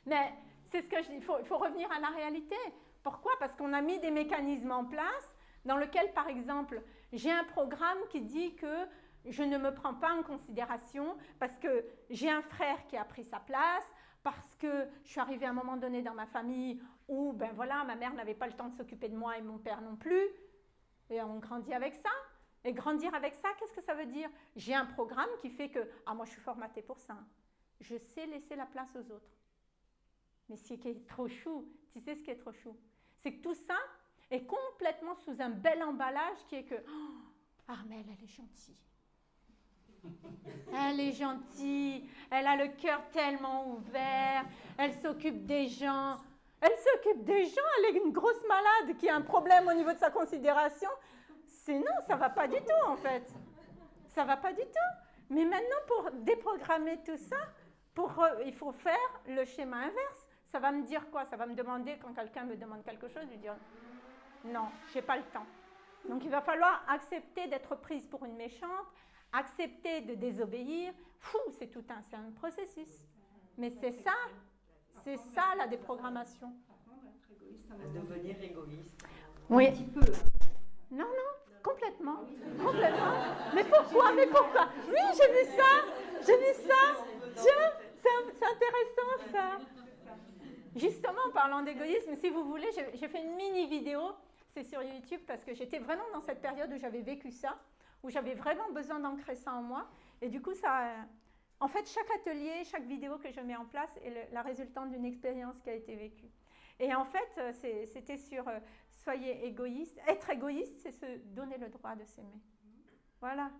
Mais c'est ce que je dis, il faut, faut revenir à la réalité. Pourquoi? Parce qu'on a mis des mécanismes en place dans lesquels, par exemple, j'ai un programme qui dit que je ne me prends pas en considération parce que j'ai un frère qui a pris sa place, parce que je suis arrivée à un moment donné dans ma famille où, ben voilà, ma mère n'avait pas le temps de s'occuper de moi et mon père non plus. Et on grandit avec ça. Et grandir avec ça, qu'est-ce que ça veut dire? J'ai un programme qui fait que, ah moi je suis formatée pour ça. Je sais laisser la place aux autres. Mais ce qui est trop chou, tu sais ce qui est trop chou? C'est que tout ça est complètement sous un bel emballage qui est que, oh, Armelle, elle est gentille. Elle est gentille, elle a le cœur tellement ouvert, elle s'occupe des gens. Elle s'occupe des gens, elle est une grosse malade qui a un problème au niveau de sa considération. C'est non, ça va pas du tout en fait. Ça va pas du tout. Mais maintenant, pour déprogrammer tout ça, pour, il faut faire le schéma inverse. Ça va me dire quoi? Ça va me demander, quand quelqu'un me demande quelque chose, de dire non, j'ai pas le temps. Donc il va falloir accepter d'être prise pour une méchante, accepter de désobéir, fou, c'est tout un, c'est un processus. Mais c'est ça, c'est ça la déprogrammation. Devenir égoïste. Oui. Un petit peu. Non, non, complètement. Complètement. Mais pourquoi Mais pourquoi? Oui, j'ai vu ça. J'ai vu ça. Tiens, c'est intéressant ça. Justement, en parlant d'égoïsme, si vous voulez, j'ai fait une mini vidéo. C'est sur YouTube parce que j'étais vraiment dans cette période où j'avais vécu ça où j'avais vraiment besoin d'ancrer ça en moi. Et du coup, ça, en fait, chaque atelier, chaque vidéo que je mets en place est la résultante d'une expérience qui a été vécue. Et en fait, euh, c'était sur euh, soyez égoïste. Être égoïste, c'est se donner le droit de s'aimer. Voilà,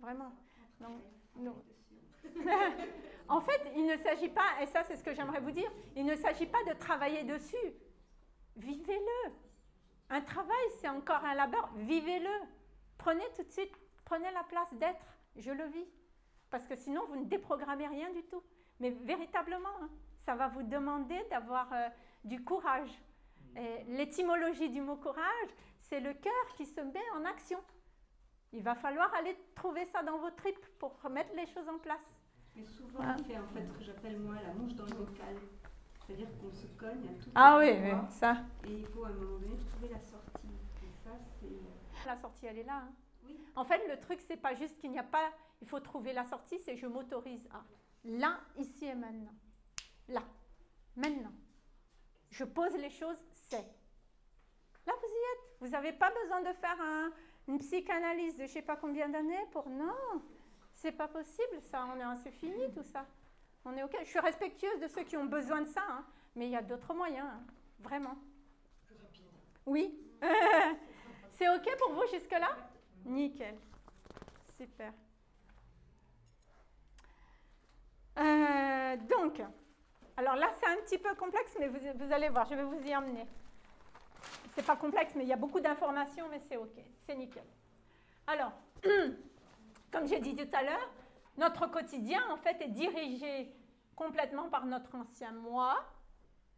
vraiment. en fait, il ne s'agit pas, et ça c'est ce que j'aimerais vous dire, il ne s'agit pas de travailler dessus. Vivez-le. Un travail, c'est encore un labeur. Vivez-le. Prenez tout de suite, prenez la place d'être. Je le vis. Parce que sinon, vous ne déprogrammez rien du tout. Mais véritablement, hein, ça va vous demander d'avoir euh, du courage. L'étymologie du mot courage, c'est le cœur qui se met en action. Il va falloir aller trouver ça dans vos tripes pour remettre les choses en place. Mais souvent, on fait en fait ce que j'appelle moi la mouche dans le bocal. C'est-à-dire qu'on se cogne à tout. Ah oui, oui, ça. Et il faut à un moment donné trouver la sortie. Et ça, c'est. Euh, la sortie, elle est là. Hein. Oui. En fait, le truc, c'est pas juste qu'il n'y a pas. Il faut trouver la sortie, c'est je m'autorise à. Là, ici et maintenant. Là. Maintenant. Je pose les choses, c'est. Là, vous y êtes. Vous n'avez pas besoin de faire un, une psychanalyse de je ne sais pas combien d'années pour. Non, c'est pas possible, ça. On est, c'est fini tout ça. On est OK. Je suis respectueuse de ceux qui ont besoin de ça, hein. mais il y a d'autres moyens, hein. vraiment. Plus rapide. Oui. c'est OK pour vous jusque-là? Nickel. Super. Euh, donc, alors là, c'est un petit peu complexe, mais vous, allez voir, je vais vous y emmener. C'est pas complexe, mais il y a beaucoup d'informations, mais c'est OK, c'est nickel. Alors, comme j'ai dit tout à l'heure, notre quotidien, en fait, est dirigé complètement par notre ancien moi,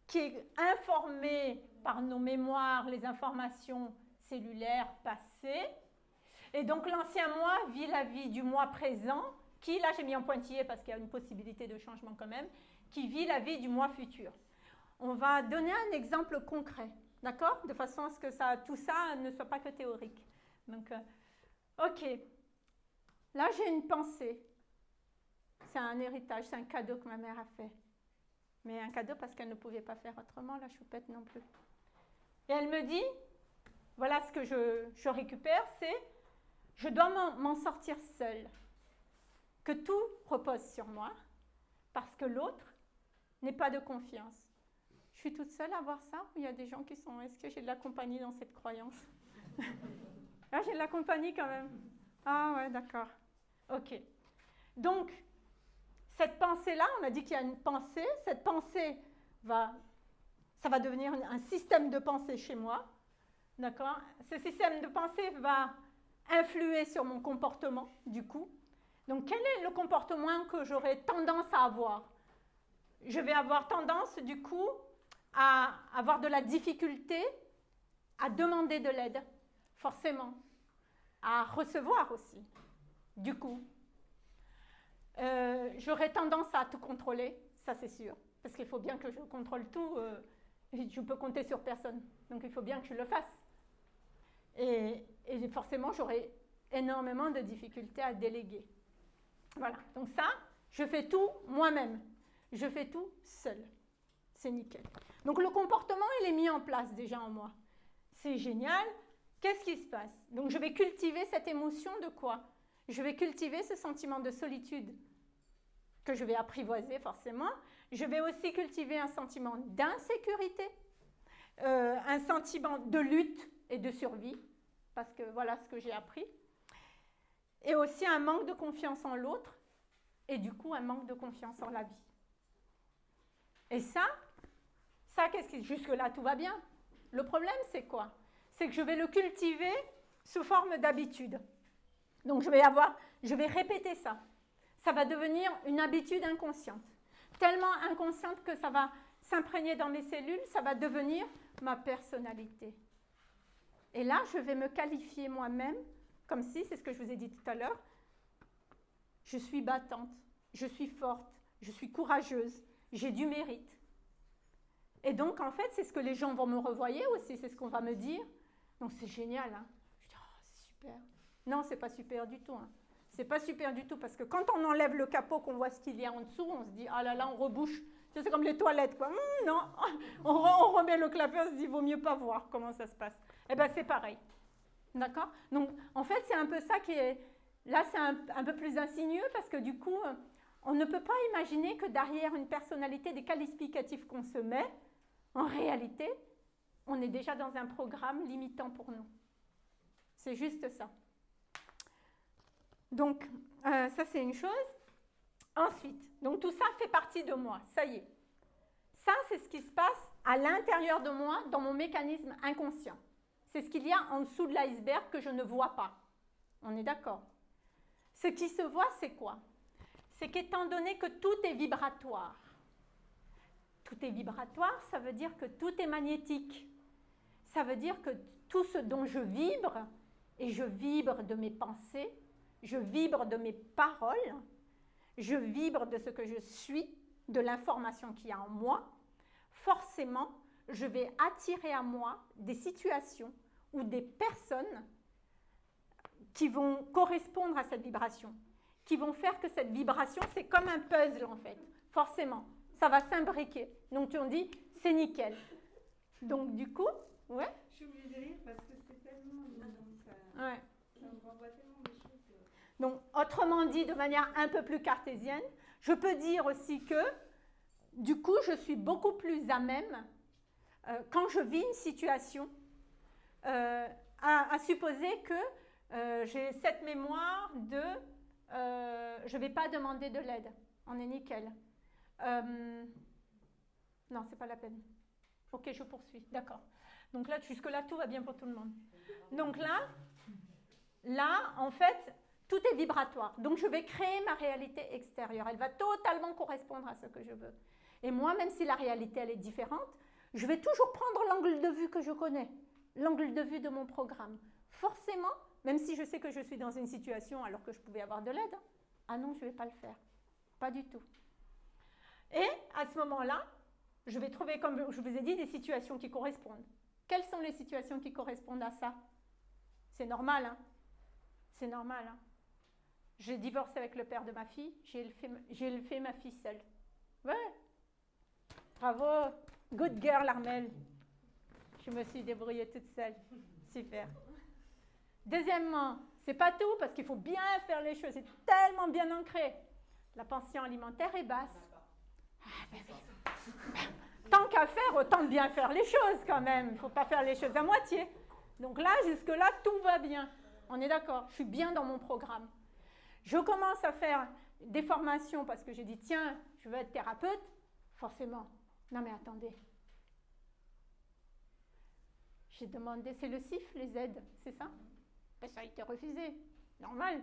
qui est informé par nos mémoires, les informations cellulaires passées. Et donc, l'ancien moi vit la vie du moi présent, qui, là, j'ai mis en pointillé parce qu'il y a une possibilité de changement quand même, qui vit la vie du mois futur. On va donner un exemple concret, d'accord? De façon à ce que ça, tout ça ne soit pas que théorique. Donc, euh, ok. Là, j'ai une pensée. C'est un héritage, c'est un cadeau que ma mère a fait. Mais un cadeau parce qu'elle ne pouvait pas faire autrement, la choupette non plus. Et elle me dit, voilà ce que je récupère, c'est, je dois m'en sortir seule. Que tout repose sur moi, parce que l'autre n'est pas de confiance. Je suis toute seule à voir ça ou il y a des gens qui sont. Est-ce que j'ai de la compagnie dans cette croyance? Ah, j'ai de la compagnie quand même. Ah ouais, d'accord. Ok. Donc, cette pensée-là, on a dit qu'il y a une pensée. Cette pensée va, ça va devenir un système de pensée chez moi. D'accord? Ce système de pensée va influer sur mon comportement, du coup. Donc, quel est le comportement que j'aurais tendance à avoir? Je vais avoir tendance, du coup, à avoir de la difficulté à demander de l'aide, forcément, à recevoir aussi, du coup. Euh, j'aurais tendance à tout contrôler, ça c'est sûr, parce qu'il faut bien que je contrôle tout, euh, je peux compter sur personne, donc il faut bien que je le fasse. Et, forcément, j'aurais énormément de difficultés à déléguer. Voilà, donc ça, je fais tout moi-même. Je fais tout seul. C'est nickel. Donc le comportement, il est mis en place déjà en moi. C'est génial. Qu'est-ce qui se passe? Donc je vais cultiver cette émotion de quoi? Je vais cultiver ce sentiment de solitude que je vais apprivoiser forcément. Je vais aussi cultiver un sentiment d'insécurité, euh, un sentiment de lutte et de survie, parce que voilà ce que j'ai appris. Et aussi un manque de confiance en l'autre, et du coup un manque de confiance en la vie. Et ça, ça, qu'est-ce qui. Jusque-là, tout va bien. Le problème, c'est quoi? C'est que je vais le cultiver sous forme d'habitude. Donc, je vais avoir. Je vais répéter ça. Ça va devenir une habitude inconsciente. Tellement inconsciente que ça va s'imprégner dans mes cellules, ça va devenir ma personnalité. Et là, je vais me qualifier moi-même comme si, c'est ce que je vous ai dit tout à l'heure, je suis battante, je suis forte, je suis courageuse, j'ai du mérite. Et donc, en fait, c'est ce que les gens vont me revoyer aussi, c'est ce qu'on va me dire. Donc, c'est génial. Hein. Je dis, oh, c'est super. Non, c'est pas super du tout. Hein. C'est pas super du tout parce que quand on enlève le capot, qu'on voit ce qu'il y a en dessous, on se dit, ah là là, on rebouche. C'est comme les toilettes, quoi. Hum, non, on, on, remet le clapet, on se dit, vaut mieux pas voir comment ça se passe. Eh bien, c'est pareil. D'accord? Donc, en fait, c'est un peu ça qui est. Là, c'est un, peu plus insinueux parce que du coup, on ne peut pas imaginer que derrière une personnalité, des qualificatifs qu'on se met, en réalité, on est déjà dans un programme limitant pour nous. C'est juste ça. Donc, euh, ça c'est une chose. Ensuite, donc tout ça fait partie de moi, ça y est. Ça, c'est ce qui se passe à l'intérieur de moi, dans mon mécanisme inconscient. C'est ce qu'il y a en dessous de l'iceberg que je ne vois pas. On est d'accord Ce qui se voit, c'est quoi? C'est qu'étant donné que tout est vibratoire, tout est vibratoire, ça veut dire que tout est magnétique. Ça veut dire que tout ce dont je vibre, et je vibre de mes pensées, je vibre de mes paroles, je vibre de ce que je suis, de l'information qu'il y a en moi, forcément, je vais attirer à moi des situations ou des personnes qui vont correspondre à cette vibration, qui vont faire que cette vibration, c'est comme un puzzle en fait, forcément. Ça va s'imbriquer. Donc on dit, c'est nickel. Donc du coup, ouais. Je suis obligée de rire parce que c'est tellement... Ouais. Ça me renvoie tellement des choses. Donc, autrement dit, de manière un peu plus cartésienne, je peux dire aussi que, du coup, je suis beaucoup plus à même, euh, quand je vis une situation, euh, à, supposer que euh, j'ai cette mémoire de je ne vais pas demander de l'aide. On est nickel. non, c'est pas la peine. Ok, je poursuis. D'accord. Donc là, jusque-là, tout va bien pour tout le monde. Donc là, là, en fait, tout est vibratoire. Donc je vais créer ma réalité extérieure. Elle va totalement correspondre à ce que je veux. Et moi, même si la réalité, elle est différente, je vais toujours prendre l'angle de vue que je connais, l'angle de vue de mon programme. Forcément, même si je sais que je suis dans une situation alors que je pouvais avoir de l'aide, hein, ah non, je ne vais pas le faire. Pas du tout. Et à ce moment-là, je vais trouver, comme je vous ai dit, des situations qui correspondent. Quelles sont les situations qui correspondent à ça? C'est normal, hein C'est normal, hein j'ai divorcé avec le père de ma fille, j'ai élevé, ma fille seule. Ouais. Bravo. Good girl, Armel. Je me suis débrouillée toute seule. Super. Deuxièmement, c'est pas tout parce qu'il faut bien faire les choses. C'est tellement bien ancré. La pension alimentaire est basse. Ah, ben Tant qu'à faire, autant bien faire les choses quand même. Il ne faut pas faire les choses à moitié. Donc là, jusque-là, tout va bien. On est d'accord. Je suis bien dans mon programme. Je commence à faire des formations parce que j'ai dit, tiens, je veux être thérapeute. Forcément. Non mais attendez. J'ai demandé, c'est le CIF, les aides, c'est ça? Ben, Ça a été refusé. Normal,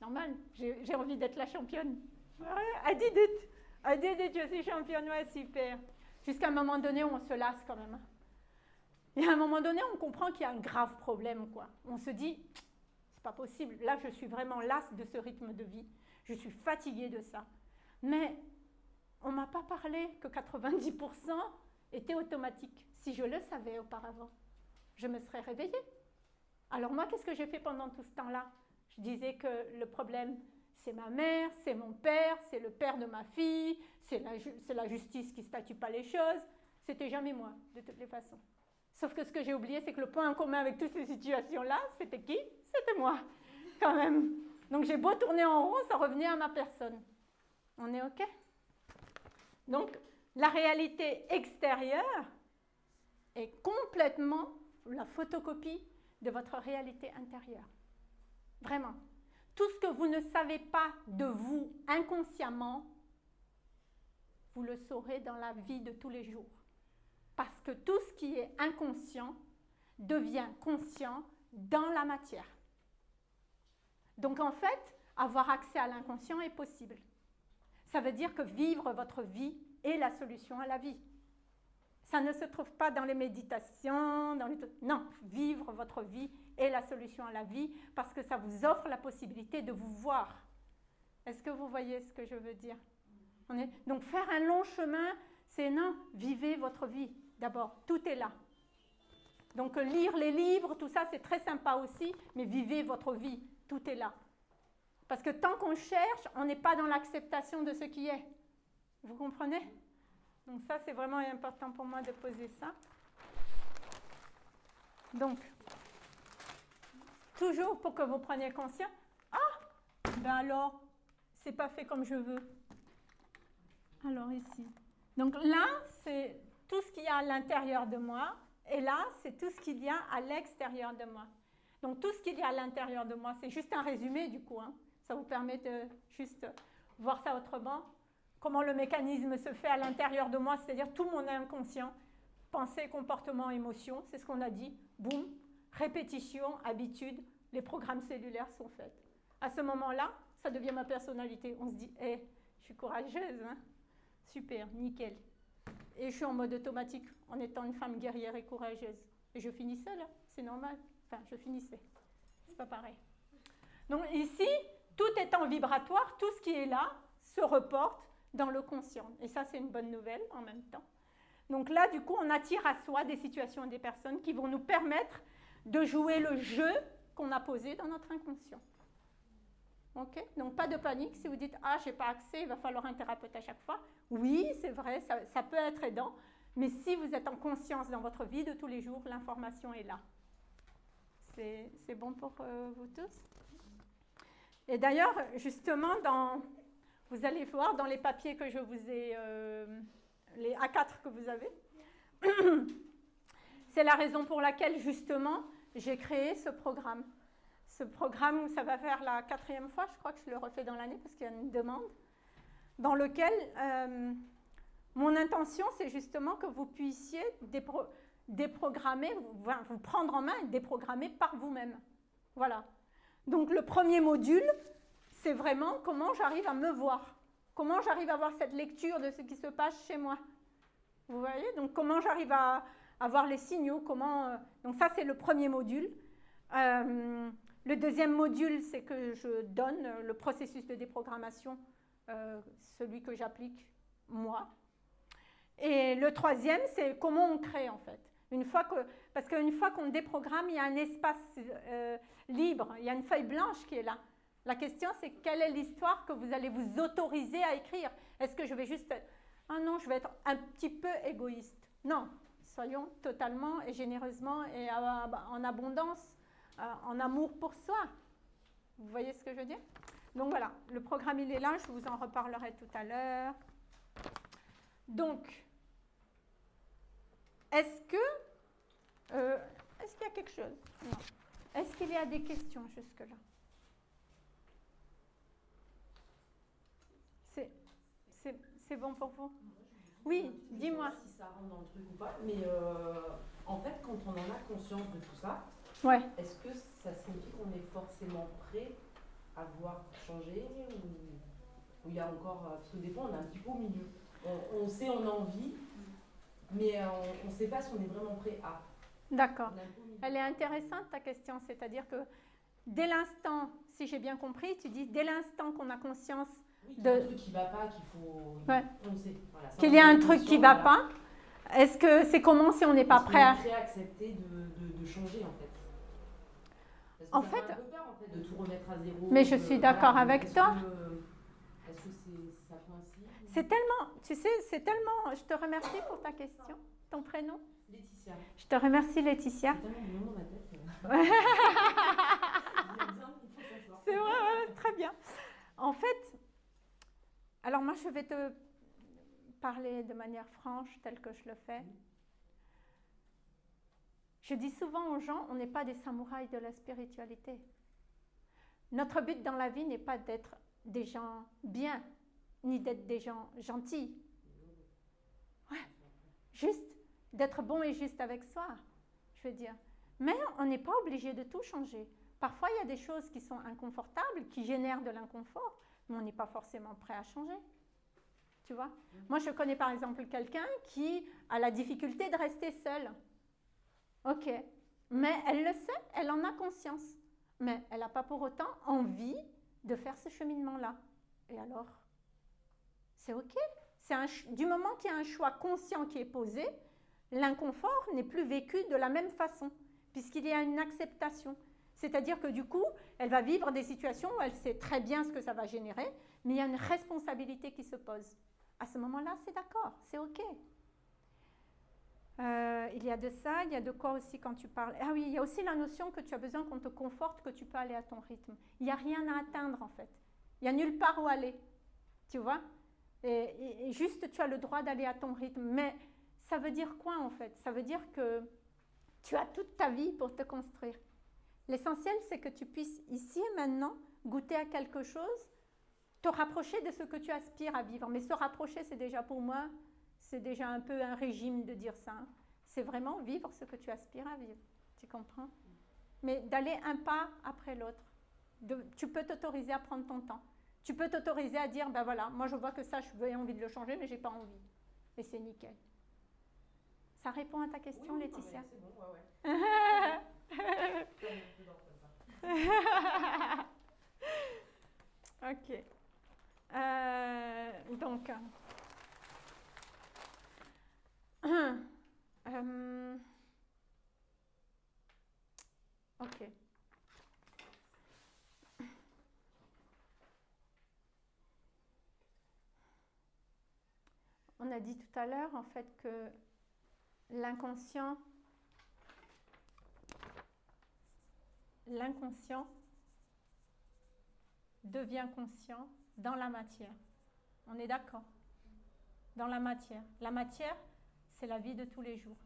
normal. J'ai envie d'être la championne. I did it. I did it, je suis championne, ouais, super. Jusqu'à un moment donné, on se lasse quand même. Et à un moment donné, on comprend qu'il y a un grave problème, quoi. On se dit, pas possible. Là, je suis vraiment lasse de ce rythme de vie. Je suis fatiguée de ça. Mais on m'a pas parlé que 90% était automatique. Si je le savais auparavant, je me serais réveillée. Alors moi, qu'est-ce que j'ai fait pendant tout ce temps-là? Je disais que le problème, c'est ma mère, c'est mon père, c'est le père de ma fille, c'est la, justice qui statue pas les choses. C'était jamais moi, de toutes les façons. Sauf que ce que j'ai oublié, c'est que le point en commun avec toutes ces situations-là, c'était qui? C'était moi, quand même. Donc j'ai beau tourner en rond, ça revenait à ma personne. On est OK? Donc la réalité extérieure est complètement la photocopie de votre réalité intérieure. Vraiment. Tout ce que vous ne savez pas de vous inconsciemment, vous le saurez dans la vie de tous les jours. Parce que tout ce qui est inconscient devient conscient dans la matière. Donc en fait, avoir accès à l'inconscient est possible. Ça veut dire que vivre votre vie est la solution à la vie. Ça ne se trouve pas dans les méditations. Non, vivre votre vie est la solution à la vie parce que ça vous offre la possibilité de vous voir. Est-ce que vous voyez ce que je veux dire? Donc faire un long chemin, c'est non, vivez votre vie. D'abord, tout est là. Donc lire les livres, tout ça, c'est très sympa aussi, mais vivez votre vie tout est là. Parce que tant qu'on cherche, on n'est pas dans l'acceptation de ce qui est. Vous comprenez? Donc ça, c'est vraiment important pour moi de poser ça. Donc, toujours pour que vous preniez conscience, ah, ben alors, c'est pas fait comme je veux. Alors ici. Donc là, c'est tout ce qu'il y a à l'intérieur de moi, et là, c'est tout ce qu'il y a à l'extérieur de moi. Donc tout ce qu'il y a à l'intérieur de moi, c'est juste un résumé du coup. Hein. Ça vous permet de juste voir ça autrement. Comment le mécanisme se fait à l'intérieur de moi, c'est-à-dire tout mon inconscient, pensée, comportement, émotion, c'est ce qu'on a dit. Boum, répétition, habitude, les programmes cellulaires sont faits. À ce moment-là, ça devient ma personnalité. On se dit, hé, je suis courageuse, hein super, nickel. Et je suis en mode automatique en étant une femme guerrière et courageuse. Et je finissais là, c'est normal. Enfin, je finissais. C'est pas pareil. Donc ici, tout étant vibratoire, tout ce qui est là se reporte dans le conscient. Et ça, c'est une bonne nouvelle en même temps. Donc là, du coup, on attire à soi des situations et des personnes qui vont nous permettre de jouer le jeu qu'on a posé dans notre inconscient. Ok? Donc pas de panique si vous dites Ah, je n'ai pas accès, il va falloir un thérapeute à chaque fois. Oui, c'est vrai, ça, peut être aidant, mais si vous êtes en conscience dans votre vie de tous les jours, l'information est là. C'est bon pour euh, vous tous? Et d'ailleurs, justement, dans, vous allez voir dans les papiers que je vous ai, euh, les A4 que vous avez, c'est la raison pour laquelle, justement, j'ai créé ce programme. Ce programme, ça va faire la quatrième fois, je crois que je le refais dans l'année parce qu'il y a une demande, dans lequel euh, mon intention, c'est justement que vous puissiez déprogrammer, vous prendre en main et déprogrammer par vous-même. Voilà. Donc le premier module, c'est vraiment comment j'arrive à me voir, comment j'arrive à avoir cette lecture de ce qui se passe chez moi. Vous voyez? Donc comment j'arrive à, avoir les signaux, comment... Euh, donc ça, c'est le premier module. Euh, le deuxième module, c'est que je donne le processus de déprogrammation, euh, celui que j'applique moi. Et le troisième, c'est comment on crée en fait. Une fois que, parce qu'une fois qu'on déprogramme, il y a un espace libre, il y a une feuille blanche qui est là. La question, c'est quelle est l'histoire que vous allez vous autoriser à écrire? Est-ce que je vais juste... Ah non, je vais être un petit peu égoïste? Non, soyons totalement et généreusement et en abondance, euh, en amour pour soi. Vous voyez ce que je veux dire? Donc voilà, le programme il est là, je vous en reparlerai tout à l'heure. Donc, est-ce que... Euh, est-ce qu'il y a quelque chose? Non. Est-ce qu'il y a des questions jusque-là? C'est bon pour vous? Oui, dis-moi. Si ça rentre dans le truc ou pas, mais euh, en fait, quand on en a conscience de tout ça, ouais. est-ce que ça signifie qu'on est forcément prêt à voir changer ou il y a encore. Euh, parce que des fois, on est un petit peu au milieu. On, sait, on a envie, mais euh, on ne sait pas si on est vraiment prêt à. D'accord. Elle est intéressante ta question, c'est-à-dire que dès l'instant, si j'ai bien compris, tu dis dès l'instant qu'on a conscience de... un truc qui va pas, qu'il faut qu'il y a un truc qui va pas. Est-ce que c'est comment si on n'est pas prêt à... prêt à accepter de, de, changer en fait? En fait, peur, en fait, de tout remettre à zéro. Mais je suis d'accord avec toi. Est-ce que c'est, tellement, tu sais, c'est tellement. Je te remercie pour ta question. Ton prénom Laetitia. Je te remercie, Laetitia. C'est c'est vrai, très bien. En fait, alors moi, je vais te parler de manière franche, telle que je le fais. Je dis souvent aux gens, on n'est pas des samouraïs de la spiritualité. Notre but dans la vie n'est pas d'être des gens bien, ni d'être des gens gentils. Juste d'être bon et juste avec soi, je veux dire. Mais on n'est pas obligé de tout changer. Parfois, il y a des choses qui sont inconfortables, qui génèrent de l'inconfort mais on n'est pas forcément prêt à changer. Tu vois? Moi, je connais par exemple quelqu'un qui a la difficulté de rester seule. Ok, mais elle le sait, elle en a conscience. Mais elle n'a pas pour autant envie de faire ce cheminement-là. Et alors? C'est ok. Un, du moment qu'il y a un choix conscient qui est posé, l'inconfort n'est plus vécu de la même façon, puisqu'il y a une acceptation. C'est-à-dire que du coup, elle va vivre des situations où elle sait très bien ce que ça va générer, mais il y a une responsabilité qui se pose. À ce moment-là, c'est d'accord, c'est OK. Euh, il y a de ça, il y a de quoi aussi quand tu parles. Ah oui, il y a aussi la notion que tu as besoin qu'on te conforte, que tu peux aller à ton rythme. Il n'y a rien à atteindre en fait. Il n'y a nulle part où aller. Tu vois? Et, et, juste tu as le droit d'aller à ton rythme. Mais ça veut dire quoi en fait? Ça veut dire que tu as toute ta vie pour te construire. L'essentiel, c'est que tu puisses ici et maintenant goûter à quelque chose, te rapprocher de ce que tu aspires à vivre. Mais se rapprocher, c'est déjà pour moi, c'est déjà un peu un régime de dire ça. C'est vraiment vivre ce que tu aspires à vivre. Tu comprends? Mais d'aller un pas après l'autre. Tu peux t'autoriser à prendre ton temps. Tu peux t'autoriser à dire, ben voilà, moi je vois que ça, je veux envie de le changer, mais j'ai pas envie. Et c'est nickel. Ça répond à ta question, Oui, oui, Laetitia? non, mais C'est bon, ouais, ouais. Ça me dedans, comme ça. ok. Euh, donc, euh, ok. On a dit tout à l'heure en fait que l'inconscient l'inconscient devient conscient dans la matière. On est d'accord? Dans la matière. La matière, c'est la vie de tous les jours.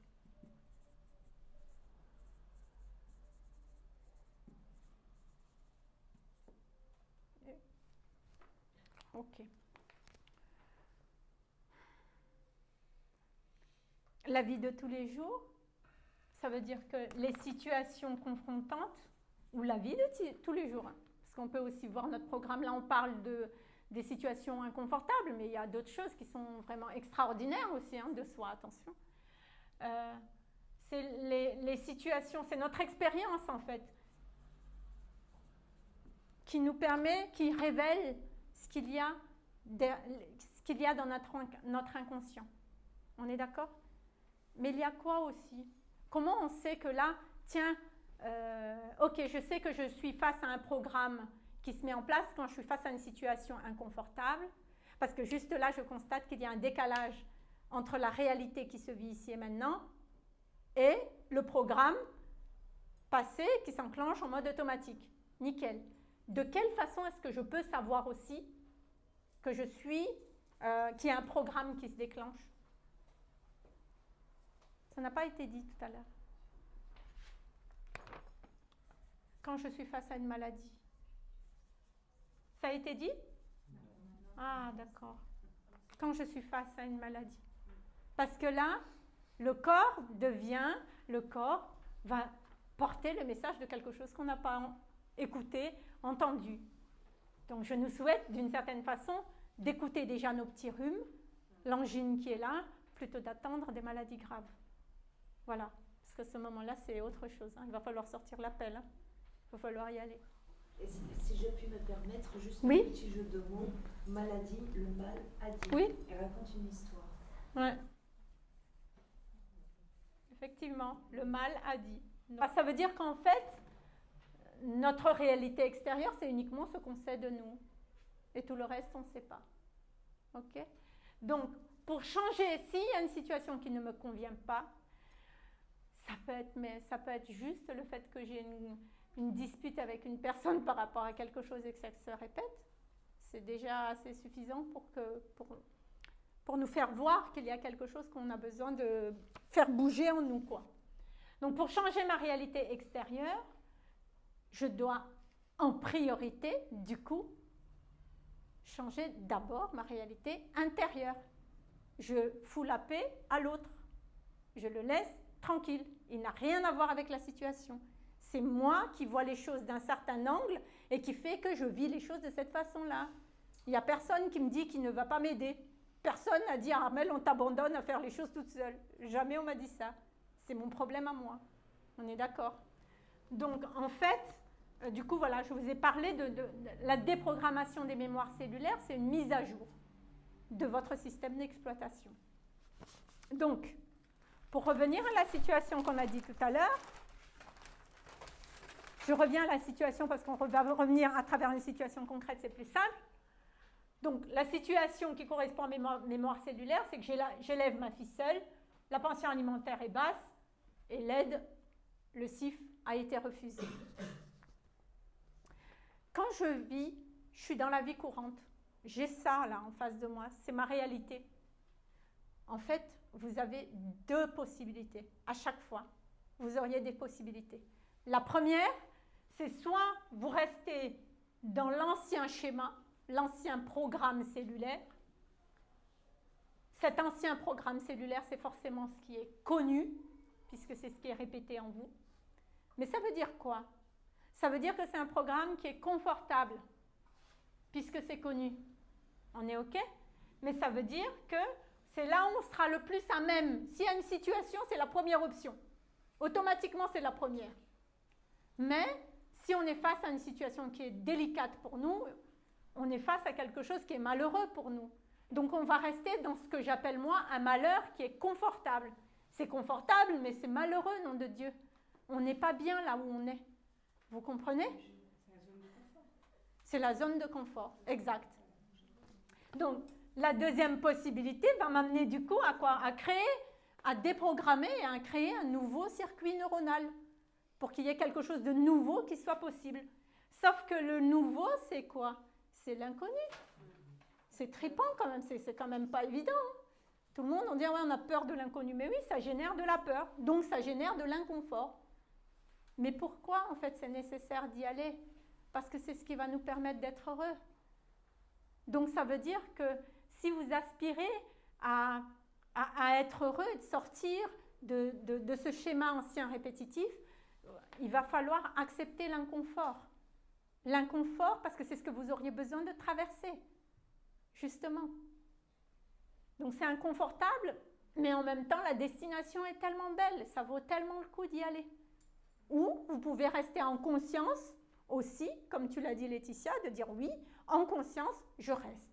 Ok. La vie de tous les jours, ça veut dire que les situations confrontantes, ou la vie de tous les jours, parce qu'on peut aussi voir notre programme, là on parle de, des situations inconfortables, mais il y a d'autres choses qui sont vraiment extraordinaires aussi hein, de soi, attention. Euh, c'est les, les situations, c'est notre expérience en fait, qui nous permet, qui révèle ce qu'il y a, ce qu'il y a dans notre, notre inconscient. On est d'accord? Mais il y a quoi aussi? Comment on sait que là, tiens, euh, ok, je sais que je suis face à un programme qui se met en place quand je suis face à une situation inconfortable, parce que juste là, je constate qu'il y a un décalage entre la réalité qui se vit ici et maintenant et le programme passé qui s'enclenche en mode automatique. Nickel. De quelle façon est-ce que je peux savoir aussi que je suis, euh, qu'il y a un programme qui se déclenche? Ça n'a pas été dit tout à l'heure. Quand je suis face à une maladie. Ça a été dit? Ah, d'accord. Quand je suis face à une maladie. Parce que là, le corps devient, le corps va porter le message de quelque chose qu'on n'a pas écouté, entendu. Donc je nous souhaite d'une certaine façon d'écouter déjà nos petits rhumes, l'angine qui est là, plutôt d'attendre des maladies graves. Voilà, parce que ce moment-là, c'est autre chose. Hein. Il va falloir sortir l'appel. Hein. Il va falloir y aller. Et si, si je puis me permettre, juste Oui. un petit jeu de mots, maladie, le mal a dit. Oui. Et raconte une histoire. Ouais. Effectivement, le mal a dit. Ça veut dire qu'en fait, notre réalité extérieure, c'est uniquement ce qu'on sait de nous. Et tout le reste, on ne sait pas. OK? Donc, pour changer, s'il y a une situation qui ne me convient pas, ça peut être, mais ça peut être juste le fait que j'ai une, une dispute avec une personne par rapport à quelque chose et que ça se répète. C'est déjà assez suffisant pour, que, pour, pour nous faire voir qu'il y a quelque chose qu'on a besoin de faire bouger en nous. Quoi. Donc pour changer ma réalité extérieure, je dois en priorité, du coup, changer d'abord ma réalité intérieure. Je fous la paix à l'autre. Je le laisse tranquille. Il n'a rien à voir avec la situation. C'est moi qui vois les choses d'un certain angle et qui fait que je vis les choses de cette façon-là. Il n'y a personne qui me dit qu'il ne va pas m'aider. Personne n'a dit, Armel, on t'abandonne à faire les choses toute seule. Jamais on m'a dit ça. C'est mon problème à moi. On est d'accord Donc, en fait, euh, du coup, voilà, je vous ai parlé de, de, de la déprogrammation des mémoires cellulaires. C'est une mise à jour de votre système d'exploitation. Donc, pour revenir à la situation qu'on a dit tout à l'heure, je reviens à la situation parce qu'on va revenir à travers une situation concrète, c'est plus simple. Donc, la situation qui correspond à mes mémoire cellulaire, c'est que j'élève ma ficelle, la pension alimentaire est basse et l'aide, le CIF, a été refusé. Quand je vis, je suis dans la vie courante. J'ai ça là en face de moi, c'est ma réalité. En fait, vous avez deux possibilités à chaque fois. Vous auriez des possibilités. La première, c'est soit vous restez dans l'ancien schéma, l'ancien programme cellulaire. Cet ancien programme cellulaire, c'est forcément ce qui est connu, puisque c'est ce qui est répété en vous. Mais ça veut dire quoi? Ça veut dire que c'est un programme qui est confortable, puisque c'est connu. On est OK? Mais ça veut dire que c'est là où on sera le plus à même. S'il y a une situation, c'est la première option. Automatiquement, c'est la première. Mais si on est face à une situation qui est délicate pour nous, on est face à quelque chose qui est malheureux pour nous. Donc on va rester dans ce que j'appelle moi un malheur qui est confortable. C'est confortable, mais c'est malheureux, nom de Dieu. On n'est pas bien là où on est. Vous comprenez? C'est la zone de confort, exact. Donc, la deuxième possibilité va m'amener du coup à quoi? À créer, à déprogrammer et à créer un nouveau circuit neuronal pour qu'il y ait quelque chose de nouveau qui soit possible. Sauf que le nouveau, c'est quoi? C'est l'inconnu. C'est tripant quand même, c'est quand même pas évident. Hein. Tout le monde, on dit, ouais, on a peur de l'inconnu. Mais oui, ça génère de la peur, donc ça génère de l'inconfort. Mais pourquoi, en fait, c'est nécessaire d'y aller? Parce que c'est ce qui va nous permettre d'être heureux. Donc ça veut dire que si vous aspirez à, être heureux et de sortir de, de ce schéma ancien répétitif, il va falloir accepter l'inconfort. L'inconfort parce que c'est ce que vous auriez besoin de traverser, justement. Donc c'est inconfortable, mais en même temps, la destination est tellement belle, ça vaut tellement le coup d'y aller. Ou vous pouvez rester en conscience aussi, comme tu l'as dit Laetitia, de dire oui, en conscience, je reste.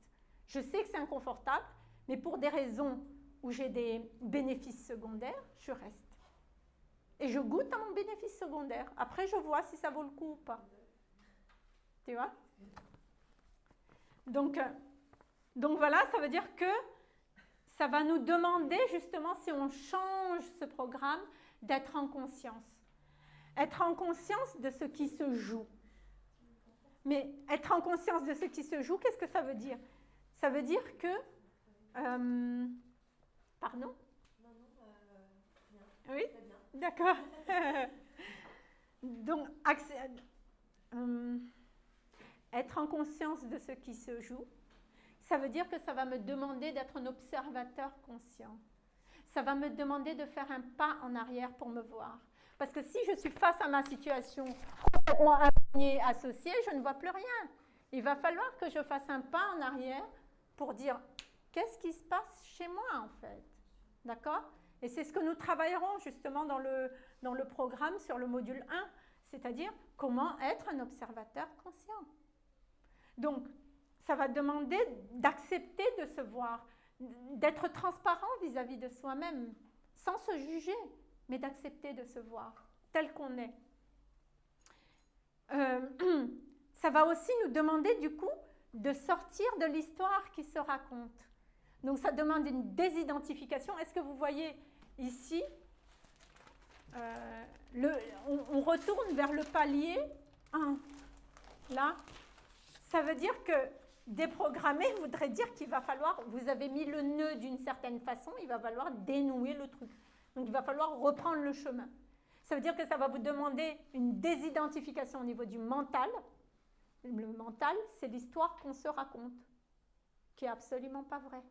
Je sais que c'est inconfortable, mais pour des raisons où j'ai des bénéfices secondaires, je reste. Et je goûte à mon bénéfice secondaire. Après, je vois si ça vaut le coup ou pas. Tu vois? Donc, euh, donc voilà, ça veut dire que ça va nous demander justement, si on change ce programme, d'être en conscience. Être en conscience de ce qui se joue. Mais être en conscience de ce qui se joue, qu'est-ce que ça veut dire? Ça veut dire que... Euh, pardon? Euh, Oui? D'accord. Donc, euh, être en conscience de ce qui se joue, ça veut dire que ça va me demander d'être un observateur conscient. Ça va me demander de faire un pas en arrière pour me voir. Parce que si je suis face à ma situation complètement associée, je ne vois plus rien. Il va falloir que je fasse un pas en arrière pour dire qu'est-ce qui se passe chez moi en fait? D'accord? Et c'est ce que nous travaillerons justement dans le, dans le programme sur le module 1, c'est-à-dire comment être un observateur conscient. Donc, ça va demander d'accepter de se voir, d'être transparent vis-à-vis de soi-même, sans se juger, mais d'accepter de se voir tel qu'on est. Euh, ça va aussi nous demander du coup de sortir de l'histoire qui se raconte. Donc ça demande une désidentification. Est-ce que vous voyez ici, euh, on, retourne vers le palier 1. Là, ça veut dire que déprogrammer voudrait dire qu'il va falloir, vous avez mis le nœud d'une certaine façon, il va falloir dénouer le truc. Donc il va falloir reprendre le chemin. Ça veut dire que ça va vous demander une désidentification au niveau du mental. Le mental, c'est l'histoire qu'on se raconte, qui est absolument pas vraie.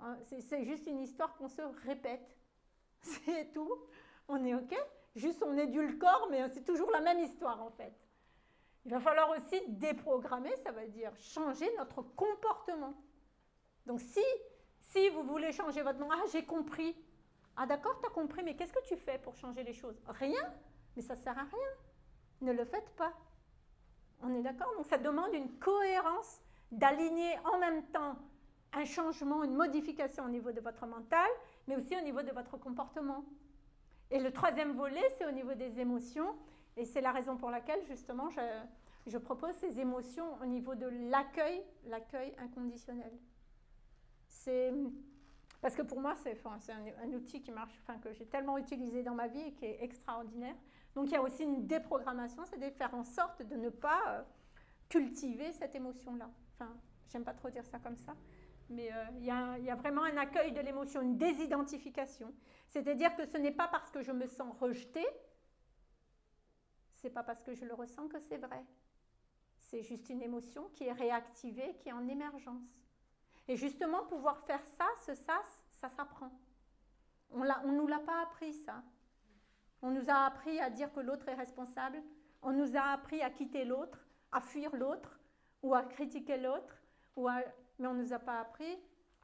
Hein, c'est juste une histoire qu'on se répète. C'est tout. On est OK Juste on édulcore, mais c'est toujours la même histoire en fait. Il va falloir aussi déprogrammer, ça veut dire changer notre comportement. Donc si, si vous voulez changer votre nom, ah j'ai compris. Ah d'accord, tu as compris, mais qu'est-ce que tu fais pour changer les choses? Rien, mais ça ne sert à rien. Ne le faites pas. On est d'accord? Donc ça demande une cohérence d'aligner en même temps un changement, une modification au niveau de votre mental, mais aussi au niveau de votre comportement. Et le troisième volet, c'est au niveau des émotions. Et c'est la raison pour laquelle, justement, je, propose ces émotions au niveau de l'accueil, l'accueil inconditionnel. C'est parce que pour moi, c'est un, outil qui marche, enfin, que j'ai tellement utilisé dans ma vie et qui est extraordinaire. Donc il y a aussi une déprogrammation, c'est de faire en sorte de ne pas euh, cultiver cette émotion-là. Enfin, j'aime pas trop dire ça comme ça, mais euh, il y, a vraiment un accueil de l'émotion, une désidentification. C'est-à-dire que ce n'est pas parce que je me sens rejetée c'est pas parce que je le ressens que c'est vrai. C'est juste une émotion qui est réactivée, qui est en émergence. Et justement, pouvoir faire ça, ce sas, ça s'apprend. On ne nous l'a pas appris, ça. On nous a appris à dire que l'autre est responsable. On nous a appris à quitter l'autre, à fuir l'autre ou à critiquer l'autre. Mais on ne nous a pas appris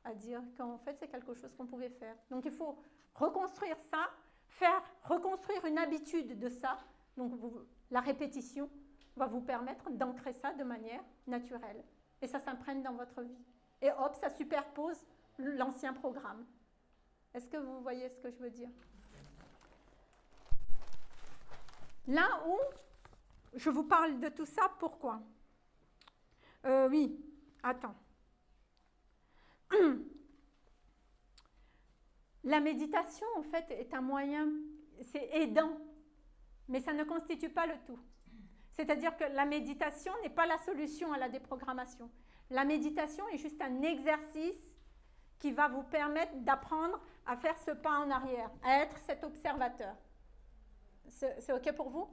à dire qu'en fait c'est quelque chose qu'on pouvait faire. Donc il faut reconstruire ça, faire reconstruire une habitude de ça. Donc la répétition va vous permettre d'ancrer ça de manière naturelle. Et ça s'imprègne dans votre vie. Et hop, ça superpose l'ancien programme. Est-ce que vous voyez ce que je veux dire? Là où je vous parle de tout ça, pourquoi? Euh, Oui, attends. La méditation, en fait, est un moyen, c'est aidant, mais ça ne constitue pas le tout. C'est-à-dire que la méditation n'est pas la solution à la déprogrammation. La méditation est juste un exercice qui va vous permettre d'apprendre à faire ce pas en arrière, à être cet observateur. C'est OK pour vous?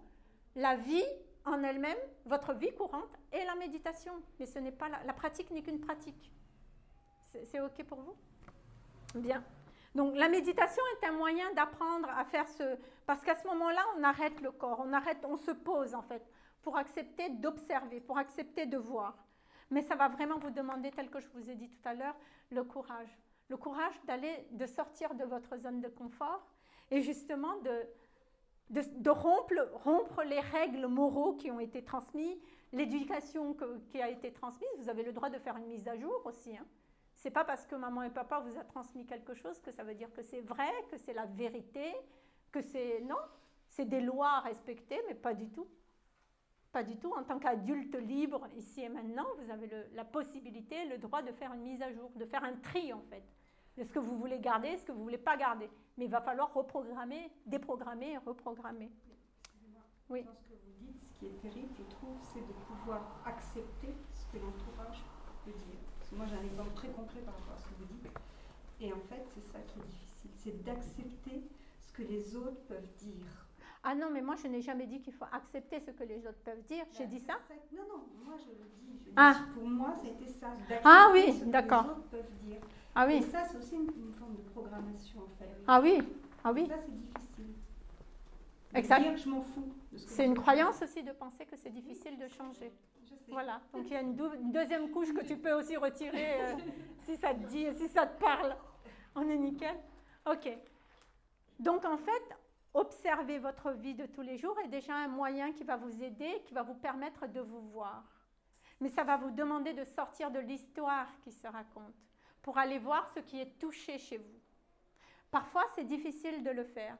La vie en elle-même, votre vie courante, est la méditation. Mais ce n'est pas la, la pratique n'est qu'une pratique. C'est OK pour vous? Bien. Donc la méditation est un moyen d'apprendre à faire ce... Parce qu'à ce moment-là, on arrête le corps, on arrête, on se pose en fait, pour accepter d'observer, pour accepter de voir. Mais ça va vraiment vous demander, tel que je vous ai dit tout à l'heure, le courage. Le courage d'aller, de sortir de votre zone de confort et justement de, de, rompre, rompre, les règles moraux qui ont été transmises, l'éducation qui a été transmise. Vous avez le droit de faire une mise à jour aussi. Hein. C'est pas parce que maman et papa vous a transmis quelque chose que ça veut dire que c'est vrai, que c'est la vérité, que c'est non, c'est des lois à respecter, mais pas du tout. Pas du tout. En tant qu'adulte libre, ici et maintenant, vous avez la possibilité, le droit de faire une mise à jour, de faire un tri en fait, de ce que vous voulez garder, ce que vous voulez pas garder. Mais il va falloir reprogrammer, déprogrammer reprogrammer. Oui. Dans ce que vous dites, ce qui est terrible, je trouve, c'est de pouvoir accepter ce que l'entourage peut dire moi j'ai un exemple très concret par rapport à ce que vous dites. Et en fait, c'est ça qui est difficile, c'est d'accepter ce que les autres peuvent dire. Ah non, mais moi je n'ai jamais dit qu'il faut accepter ce que les autres peuvent dire. J'ai dit ça Non, non, moi je le dis. Je ah. pour moi, c'était ça. Ah oui, d'accord. Les autres peuvent dire. Ah oui. Et ça, c'est aussi une, forme de programmation en fait. Ah oui, ah oui. ça, c'est difficile. Exact. je m'en fous. C'est une croyance aussi de penser que c'est difficile de changer. Voilà, donc il y a une, deuxième couche que tu peux aussi retirer euh, si ça te dit, si ça te parle. On est nickel Ok. Donc en fait, observer votre vie de tous les jours est déjà un moyen qui va vous aider, qui va vous permettre de vous voir. Mais ça va vous demander de sortir de l'histoire qui se raconte pour aller voir ce qui est touché chez vous. Parfois, c'est difficile de le faire.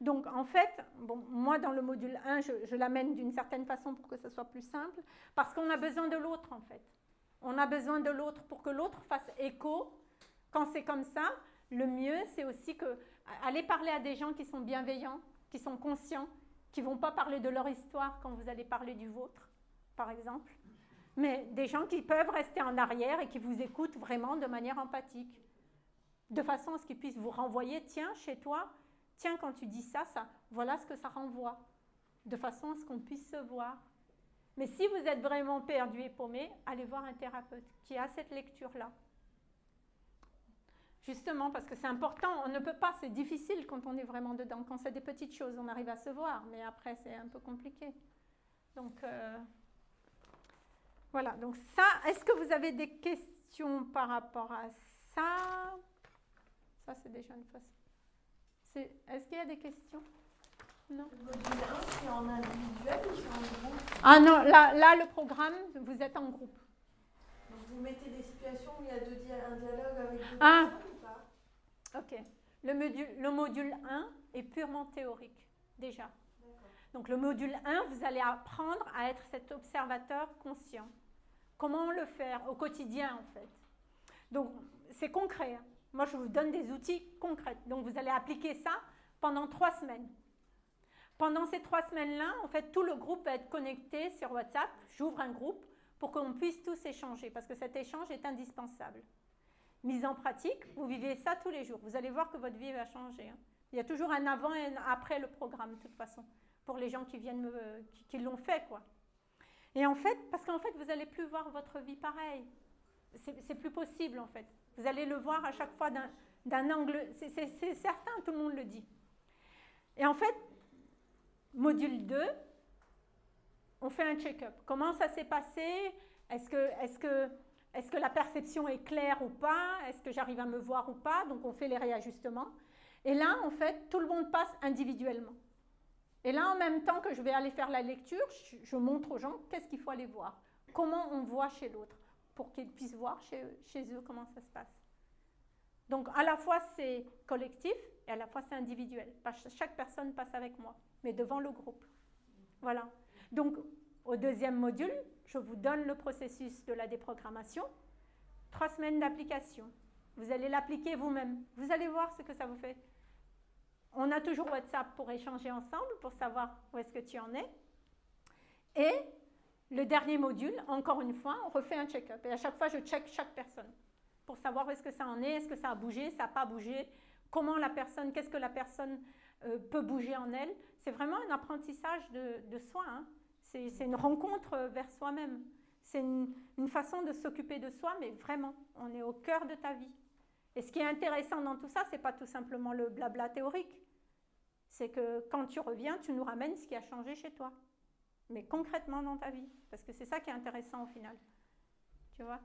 Donc en fait, bon, moi dans le module 1, je, l'amène d'une certaine façon pour que ce soit plus simple, parce qu'on a besoin de l'autre en fait. On a besoin de l'autre pour que l'autre fasse écho. Quand c'est comme ça, le mieux c'est aussi que aller parler à des gens qui sont bienveillants, qui sont conscients, qui vont pas parler de leur histoire quand vous allez parler du vôtre, par exemple, mais des gens qui peuvent rester en arrière et qui vous écoutent vraiment de manière empathique, de façon à ce qu'ils puissent vous renvoyer, tiens, chez toi, tiens, quand tu dis ça, voilà ce que ça renvoie, de façon à ce qu'on puisse se voir. Mais si vous êtes vraiment perdu et paumé, allez voir un thérapeute qui a cette lecture-là. Justement, parce que c'est important, on ne peut pas, c'est difficile quand on est vraiment dedans. Quand c'est des petites choses, on arrive à se voir, mais après, c'est un peu compliqué. Donc, euh, voilà. Donc, ça, est-ce que vous avez des questions par rapport à ça? Ça, c'est déjà une façon. Est-ce qu'il y a des questions? Non. c'est en individuel ou c'est en groupe? Ah non, là, là, le programme, vous êtes en groupe. Donc vous mettez des situations où il y a deux un dialogue avec deux ah. personnes ou pas? Ok. Le module, le module 1 est purement théorique, déjà. Donc le module 1, vous allez apprendre à être cet observateur conscient. Comment le faire au quotidien, en fait? Donc c'est concret. Moi, je vous donne des outils concrets. Donc, vous allez appliquer ça pendant trois semaines. Pendant ces trois semaines-là, en fait, tout le groupe va être connecté sur WhatsApp. J'ouvre un groupe pour qu'on puisse tous échanger, parce que cet échange est indispensable. Mise en pratique, vous vivez ça tous les jours. Vous allez voir que votre vie va changer. Hein. Il y a toujours un avant et un après le programme, de toute façon, pour les gens qui viennent qui, l'ont fait, quoi. Et en fait, parce qu'en fait, vous n'allez plus voir votre vie pareil. C'est plus possible, en fait. Vous allez le voir à chaque fois d'un angle, c'est certain, tout le monde le dit. Et en fait, module 2, on fait un check-up. Comment ça s'est passé? Est-ce que, est que, est que la perception est claire ou pas? Est-ce que j'arrive à me voir ou pas? Donc on fait les réajustements. Et là, en fait, tout le monde passe individuellement. Et là, en même temps que je vais aller faire la lecture, je, montre aux gens qu'est-ce qu'il faut aller voir. Comment on voit chez l'autre, pour qu'ils puissent voir chez, eux comment ça se passe. Donc, à la fois, c'est collectif et à la fois, c'est individuel. Chaque personne passe avec moi, mais devant le groupe. Voilà. Donc, au deuxième module, je vous donne le processus de la déprogrammation. Trois semaines d'application. Vous allez l'appliquer vous-même. Vous allez voir ce que ça vous fait. On a toujours WhatsApp pour échanger ensemble, pour savoir où est-ce que tu en es. Et le dernier module, encore une fois, on refait un check-up. Et à chaque fois, je check chaque personne pour savoir où est-ce que ça en est, est-ce que ça a bougé, ça n'a pas bougé, comment la personne, qu'est-ce que la personne euh, peut bouger en elle. C'est vraiment un apprentissage de, soi. Hein. C'est une rencontre vers soi-même. C'est une, façon de s'occuper de soi, mais vraiment, on est au cœur de ta vie. Et ce qui est intéressant dans tout ça, c'est pas tout simplement le blabla théorique. C'est que quand tu reviens, tu nous ramènes ce qui a changé chez toi. Mais concrètement dans ta vie. Parce que c'est ça qui est intéressant au final. Tu vois?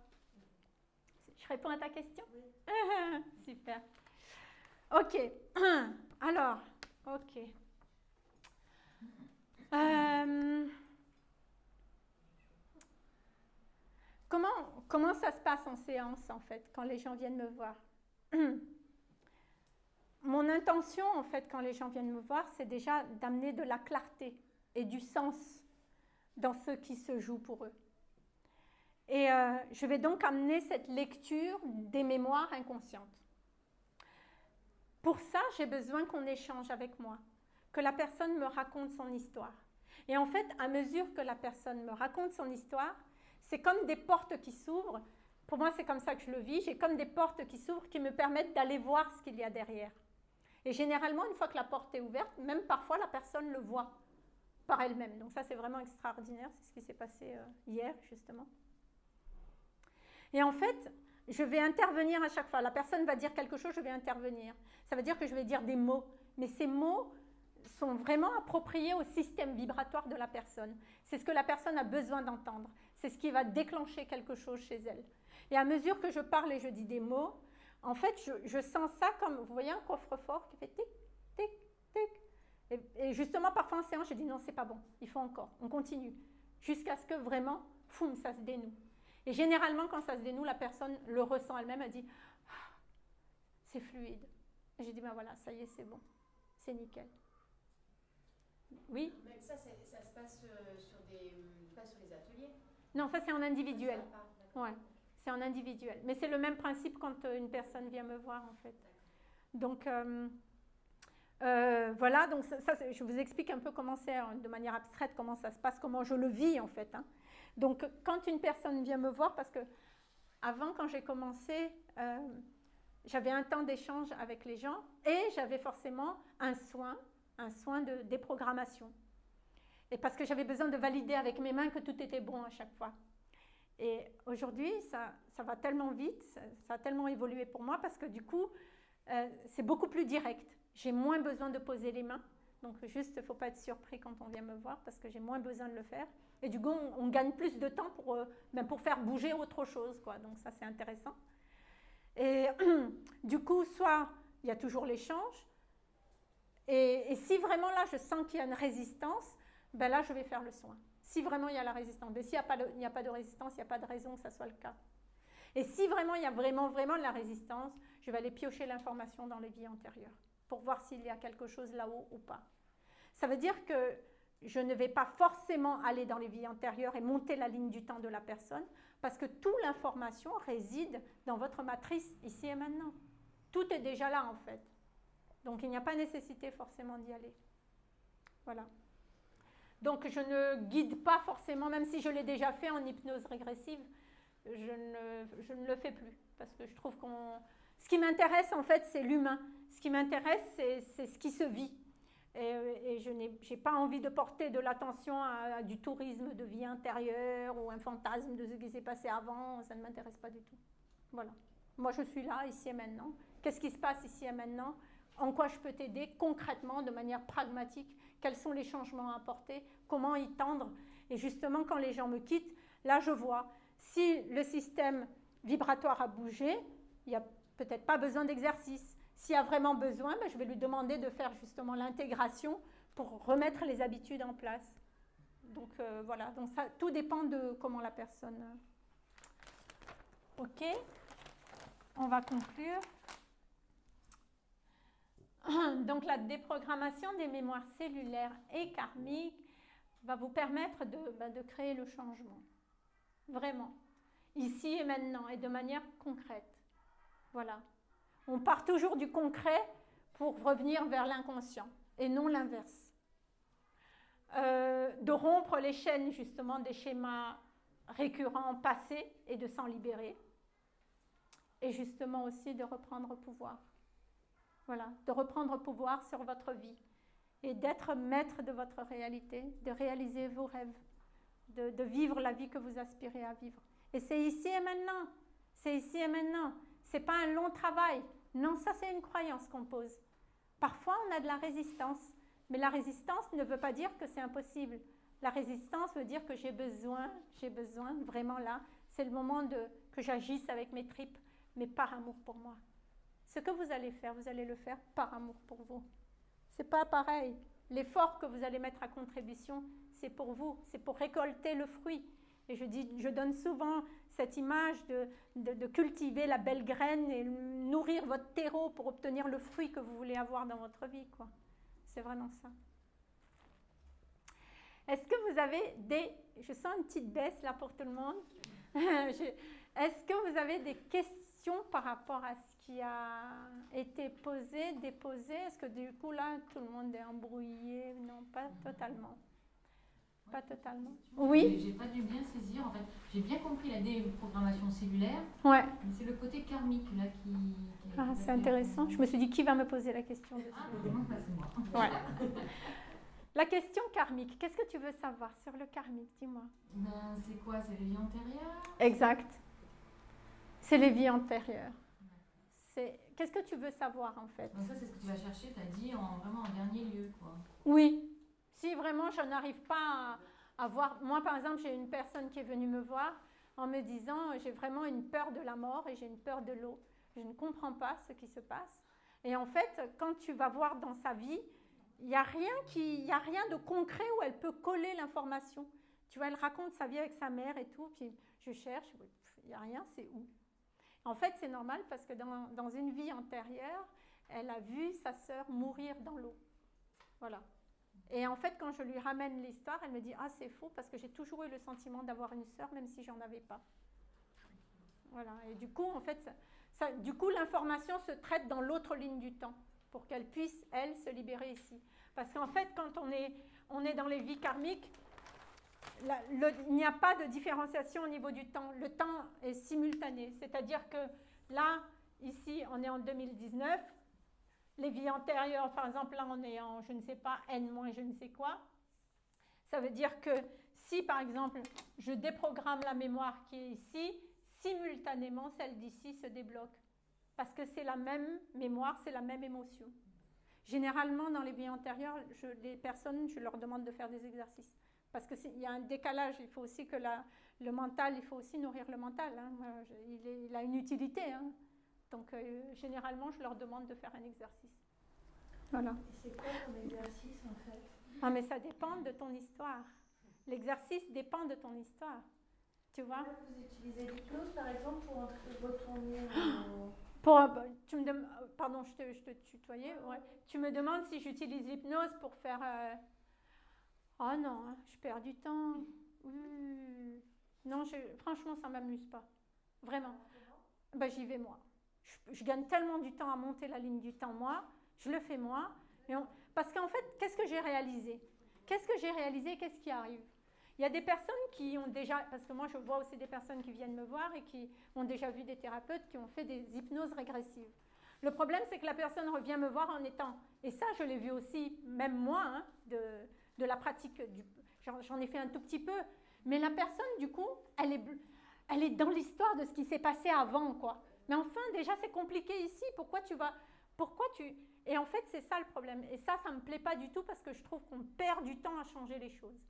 Je réponds à ta question? Super. Ok. Alors, ok. Euh, comment, comment ça se passe en séance, en fait, quand les gens viennent me voir? Mon intention, en fait, quand les gens viennent me voir, c'est déjà d'amener de la clarté et du sens dans ce qui se joue pour eux. Et euh, je vais donc amener cette lecture des mémoires inconscientes. Pour ça, j'ai besoin qu'on échange avec moi, que la personne me raconte son histoire. Et en fait, à mesure que la personne me raconte son histoire, c'est comme des portes qui s'ouvrent. Pour moi, c'est comme ça que je le vis. J'ai comme des portes qui s'ouvrent qui me permettent d'aller voir ce qu'il y a derrière. Et généralement, une fois que la porte est ouverte, même parfois la personne le voit par elle-même. Donc ça, c'est vraiment extraordinaire. C'est ce qui s'est passé euh, hier, justement. Et en fait, je vais intervenir à chaque fois. La personne va dire quelque chose, je vais intervenir. Ça veut dire que je vais dire des mots. Mais ces mots sont vraiment appropriés au système vibratoire de la personne. C'est ce que la personne a besoin d'entendre. C'est ce qui va déclencher quelque chose chez elle. Et à mesure que je parle et je dis des mots, en fait, je, sens ça comme, vous voyez un coffre-fort qui fait tic, tic, tic. Et, justement, parfois en séance, je dis non, c'est pas bon, il faut encore, on continue. Jusqu'à ce que vraiment, foum, ça se dénoue. Et généralement, quand ça se dénoue, la personne le ressent elle-même, elle dit ah, c'est fluide. Et j'ai dit ben voilà, ça y est, c'est bon, c'est nickel. Oui? Mais ça, ça se passe euh, sur des, pas sur les ateliers? Non, ça c'est en individuel. Ouais, c'est en individuel. Mais c'est le même principe quand euh, une personne vient me voir en fait. Donc euh, voilà, donc ça, je vous explique un peu comment c'est de manière abstraite, comment ça se passe, comment je le vis en fait. Hein. Donc, quand une personne vient me voir, parce que avant, quand j'ai commencé, euh, j'avais un temps d'échange avec les gens et j'avais forcément un soin, un soin de déprogrammation. Et parce que j'avais besoin de valider avec mes mains que tout était bon à chaque fois. Et aujourd'hui, ça, ça, va tellement vite, ça, a tellement évolué pour moi parce que du coup, euh, c'est beaucoup plus direct. J'ai moins besoin de poser les mains. Donc juste, il ne faut pas être surpris quand on vient me voir parce que j'ai moins besoin de le faire. Et du coup, on, gagne plus de temps pour, euh, ben, pour faire bouger autre chose. Quoi. Donc ça, c'est intéressant. Et du coup, soit il y a toujours l'échange. Et, si vraiment là, je sens qu'il y a une résistance, ben là, je vais faire le soin. Si vraiment il y a la résistance. Mais s'il n'y a, a pas de résistance, il n'y a pas de raison que ça soit le cas. Et si vraiment il y a vraiment, vraiment de la résistance, je vais aller piocher l'information dans les vies antérieures pour voir s'il y a quelque chose là-haut ou pas. Ça veut dire que je ne vais pas forcément aller dans les vies antérieures et monter la ligne du temps de la personne, parce que toute l'information réside dans votre matrice ici et maintenant. Tout est déjà là en fait. Donc il n'y a pas nécessité forcément d'y aller. Voilà. Donc je ne guide pas forcément, même si je l'ai déjà fait en hypnose régressive, je ne, le fais plus. Parce que je trouve qu'on... Ce qui m'intéresse en fait, c'est l'humain. Ce qui m'intéresse, c'est ce qui se vit. Et, je n'ai pas envie de porter de l'attention à, du tourisme de vie intérieure ou un fantasme de ce qui s'est passé avant. Ça ne m'intéresse pas du tout. Voilà. Moi, je suis là, ici et maintenant. Qu'est-ce qui se passe ici et maintenant? En quoi je peux t'aider concrètement, de manière pragmatique, quels sont les changements à apporter, comment y tendre? Et justement, quand les gens me quittent, là, je vois si le système vibratoire a bougé, il n'y a peut-être pas besoin d'exercice. S'il y a vraiment besoin, ben, je vais lui demander de faire justement l'intégration pour remettre les habitudes en place. Donc euh, voilà, donc ça, tout dépend de comment la personne. Euh, ok, on va conclure. Donc la déprogrammation des mémoires cellulaires et karmiques va vous permettre ben, de créer le changement. Vraiment. Ici et maintenant et de manière concrète. Voilà. On part toujours du concret pour revenir vers l'inconscient et non l'inverse. Euh, de rompre les chaînes justement des schémas récurrents passés et de s'en libérer. Et justement aussi de reprendre pouvoir. Voilà, de reprendre pouvoir sur votre vie et d'être maître de votre réalité, de réaliser vos rêves, de, de vivre la vie que vous aspirez à vivre. Et c'est ici et maintenant. C'est ici et maintenant. C'est pas un long travail. Non, ça c'est une croyance qu'on pose. Parfois, on a de la résistance, mais la résistance ne veut pas dire que c'est impossible. La résistance veut dire que j'ai besoin, j'ai besoin vraiment là. C'est le moment de, que j'agisse avec mes tripes, mais par amour pour moi. Ce que vous allez faire, vous allez le faire par amour pour vous. C'est pas pareil. L'effort que vous allez mettre à contribution, c'est pour vous, c'est pour récolter le fruit. Et je, dis, je donne souvent cette image de, cultiver la belle graine et nourrir votre terreau pour obtenir le fruit que vous voulez avoir dans votre vie. Quoi. C'est vraiment ça. Est-ce que vous avez des... Je sens une petite baisse là pour tout le monde. Est-ce que vous avez des questions par rapport à ce qui a été posé, déposé? Est-ce que du coup là, tout le monde est embrouillé? Non, pas totalement. Pas totalement. Oui. J'ai pas dû bien saisir. En fait, j'ai bien compris la déprogrammation cellulaire. Ouais. Mais c'est le côté karmique là qui. ah, c'est intéressant. Je me suis dit qui va me poser la question. Ah, c'est moi. Ouais. la question karmique. Qu'est-ce que tu veux savoir sur le karmique Dis-moi? Ben, c'est quoi? C'est les vies antérieures? Exact. C'est les vies antérieures. C'est qu'est-ce que tu veux savoir en fait? Donc ça, c'est ce que tu vas chercher. Tu as dit en vraiment en dernier lieu, quoi. Oui, si vraiment je n'arrive pas à, voir, moi par exemple j'ai une personne qui est venue me voir en me disant j'ai vraiment une peur de la mort et j'ai une peur de l'eau. Je ne comprends pas ce qui se passe. Et en fait, quand tu vas voir dans sa vie, il n'y a, rien a rien de concret où elle peut coller l'information. Tu vois, elle raconte sa vie avec sa mère et tout, puis je cherche, il n'y a rien, c'est où? En fait, c'est normal parce que dans, dans, une vie antérieure, elle a vu sa sœur mourir dans l'eau. Voilà. Et en fait, quand je lui ramène l'histoire, elle me dit Ah, c'est faux parce que j'ai toujours eu le sentiment d'avoir une sœur, même si j'en avais pas. Voilà. Et du coup, en fait, du coup, l'information se traite dans l'autre ligne du temps pour qu'elle puisse, elle, se libérer ici. Parce qu'en fait, quand on est, on est dans les vies karmiques, il n'y a pas de différenciation au niveau du temps. Le temps est simultané. C'est-à-dire que là, ici, on est en 2019 les vies antérieures, par exemple, là on est en, je ne sais pas, n moins je ne sais quoi. Ça veut dire que si, par exemple, je déprogramme la mémoire qui est ici, simultanément, celle d'ici se débloque. Parce que c'est la même mémoire, c'est la même émotion. Généralement, dans les vies antérieures, je, les personnes, je leur demande de faire des exercices. Parce qu'il y a un décalage, il faut aussi que le mental, il faut aussi nourrir le mental. Hein. Il, il, a une utilité. Hein. Donc euh, généralement, je leur demande de faire un exercice. Voilà. Et c'est quoi ton exercice en fait? Ah mais ça dépend de ton histoire. L'exercice dépend de ton histoire. Tu vois Vous utilisez l'hypnose par exemple pour retourner Pour, euh, tu me euh, pardon, je te, je te tutoyais. Ouais. Tu me demandes si j'utilise l'hypnose pour faire. Oh non, hein, je perds du temps. Non, je... franchement, ça ne m'amuse pas. Vraiment. Ben, J'y vais moi je, gagne tellement du temps à monter la ligne du temps, moi, je le fais moi. parce qu'en fait, qu'est-ce que j'ai réalisé? Qu'est-ce que j'ai réalisé Qu'est-ce qui arrive? Il y a des personnes qui ont déjà, parce que moi je vois aussi des personnes qui viennent me voir et qui ont déjà vu des thérapeutes qui ont fait des hypnoses régressives. Le problème, c'est que la personne revient me voir en étant, et ça je l'ai vu aussi, même moi, hein, de, de, la pratique, j'en ai fait un tout petit peu, mais la personne, du coup, elle est, elle est dans l'histoire de ce qui s'est passé avant, quoi. Mais enfin, déjà, c'est compliqué ici. Pourquoi tu vas Pourquoi tu... Et en fait, c'est ça le problème. Et ça, ça ne me plaît pas du tout parce que je trouve qu'on perd du temps à changer les choses.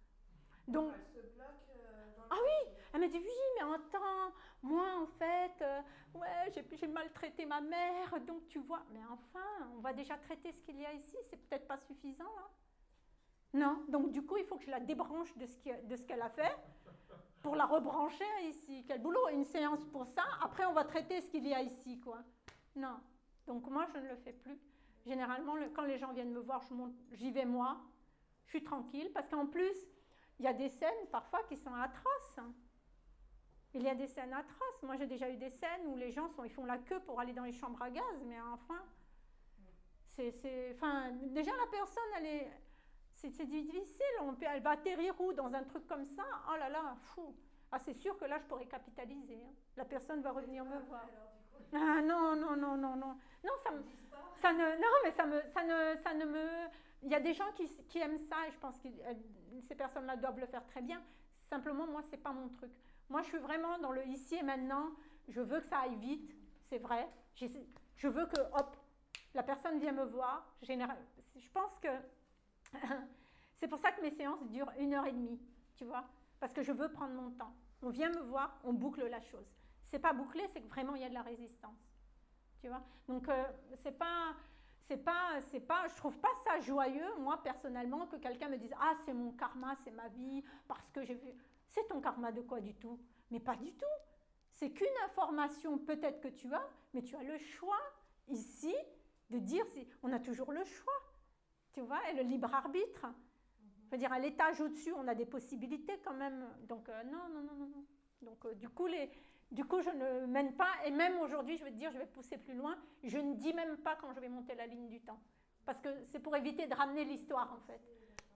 Donc... Elle se bloque euh, Ah oui Elle m'a dit, oui, mais attends, moi, en fait, euh, ouais, j'ai maltraité ma mère, donc tu vois... Mais enfin, on va déjà traiter ce qu'il y a ici, c'est peut-être pas suffisant, là non, donc du coup, il faut que je la débranche de ce qu'elle a fait pour la rebrancher ici. Quel boulot Une séance pour ça. Après, on va traiter ce qu'il y a ici, quoi. Non. Donc moi, je ne le fais plus. Généralement, quand les gens viennent me voir, j'y vais moi. Je suis tranquille parce qu'en plus, il y a des scènes parfois qui sont atroces. Il y a des scènes atroces. Moi, j'ai déjà eu des scènes où les gens sont, ils font la queue pour aller dans les chambres à gaz, mais enfin, c'est, enfin, déjà la personne, elle est, c'est difficile. Elle va atterrir où Dans un truc comme ça? Oh là là, fou. Ah, c'est sûr que là, je pourrais capitaliser. Hein. La personne va revenir me voir. Ah non, non, non, non, non. Non, ça, ne, non, mais ça me, ça ne, ça ne me. Il y a des gens qui, qui aiment ça et je pense que ces personnes-là doivent le faire très bien. Simplement, moi, c'est pas mon truc. Moi, je suis vraiment dans le ici et maintenant. Je veux que ça aille vite, c'est vrai. Je veux que, hop, la personne vient me voir. Je pense que c'est pour ça que mes séances durent une heure et demie, tu vois, parce que je veux prendre mon temps. On vient me voir, on boucle la chose. C'est pas bouclé, c'est que vraiment il y a de la résistance, tu vois. Donc euh, c'est pas, c'est pas, c'est pas, je trouve pas ça joyeux, moi personnellement, que quelqu'un me dise ah c'est mon karma, c'est ma vie, parce que j'ai vu. C'est ton karma de quoi du tout? Mais pas du tout. C'est qu'une information peut-être que tu as, mais tu as le choix ici de dire si on a toujours le choix tu vois, et le libre arbitre. Je veux dire, à l'étage au-dessus, on a des possibilités quand même. Donc, euh, non, non, non, non. Donc, euh, du, coup, les, du coup, je ne mène pas, et même aujourd'hui, je vais te dire, je vais pousser plus loin, je ne dis même pas quand je vais monter la ligne du temps. Parce que c'est pour éviter de ramener l'histoire, en fait.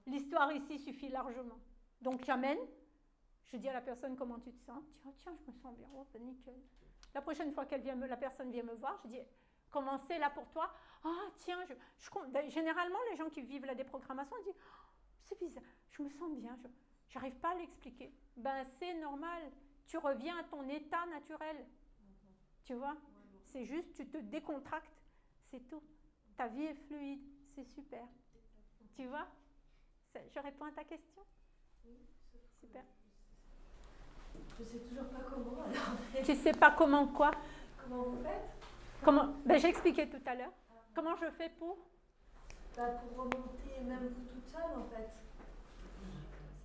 L'histoire ici suffit largement. Donc, j'amène, je dis à la personne comment tu te sens? Tiens, tiens, je me sens bien, oh, nickel. La prochaine fois que la personne vient me voir, je dis, comment c'est là pour toi ah, tiens, je, ben, généralement, les gens qui vivent la déprogrammation disent oh, C'est bizarre, je me sens bien, je n'arrive pas à l'expliquer. Ben, c'est normal, tu reviens à ton état naturel. Tu vois? C'est juste, tu te décontractes, c'est tout. Ta vie est fluide, c'est super. Tu vois? Je réponds à ta question? Oui, Super. Je sais toujours pas comment alors. Tu sais pas comment quoi? Comment vous faites? Comment ben, J'ai expliqué tout à l'heure. Comment je fais pour? Bah, Pour remonter, même vous toute seule en fait.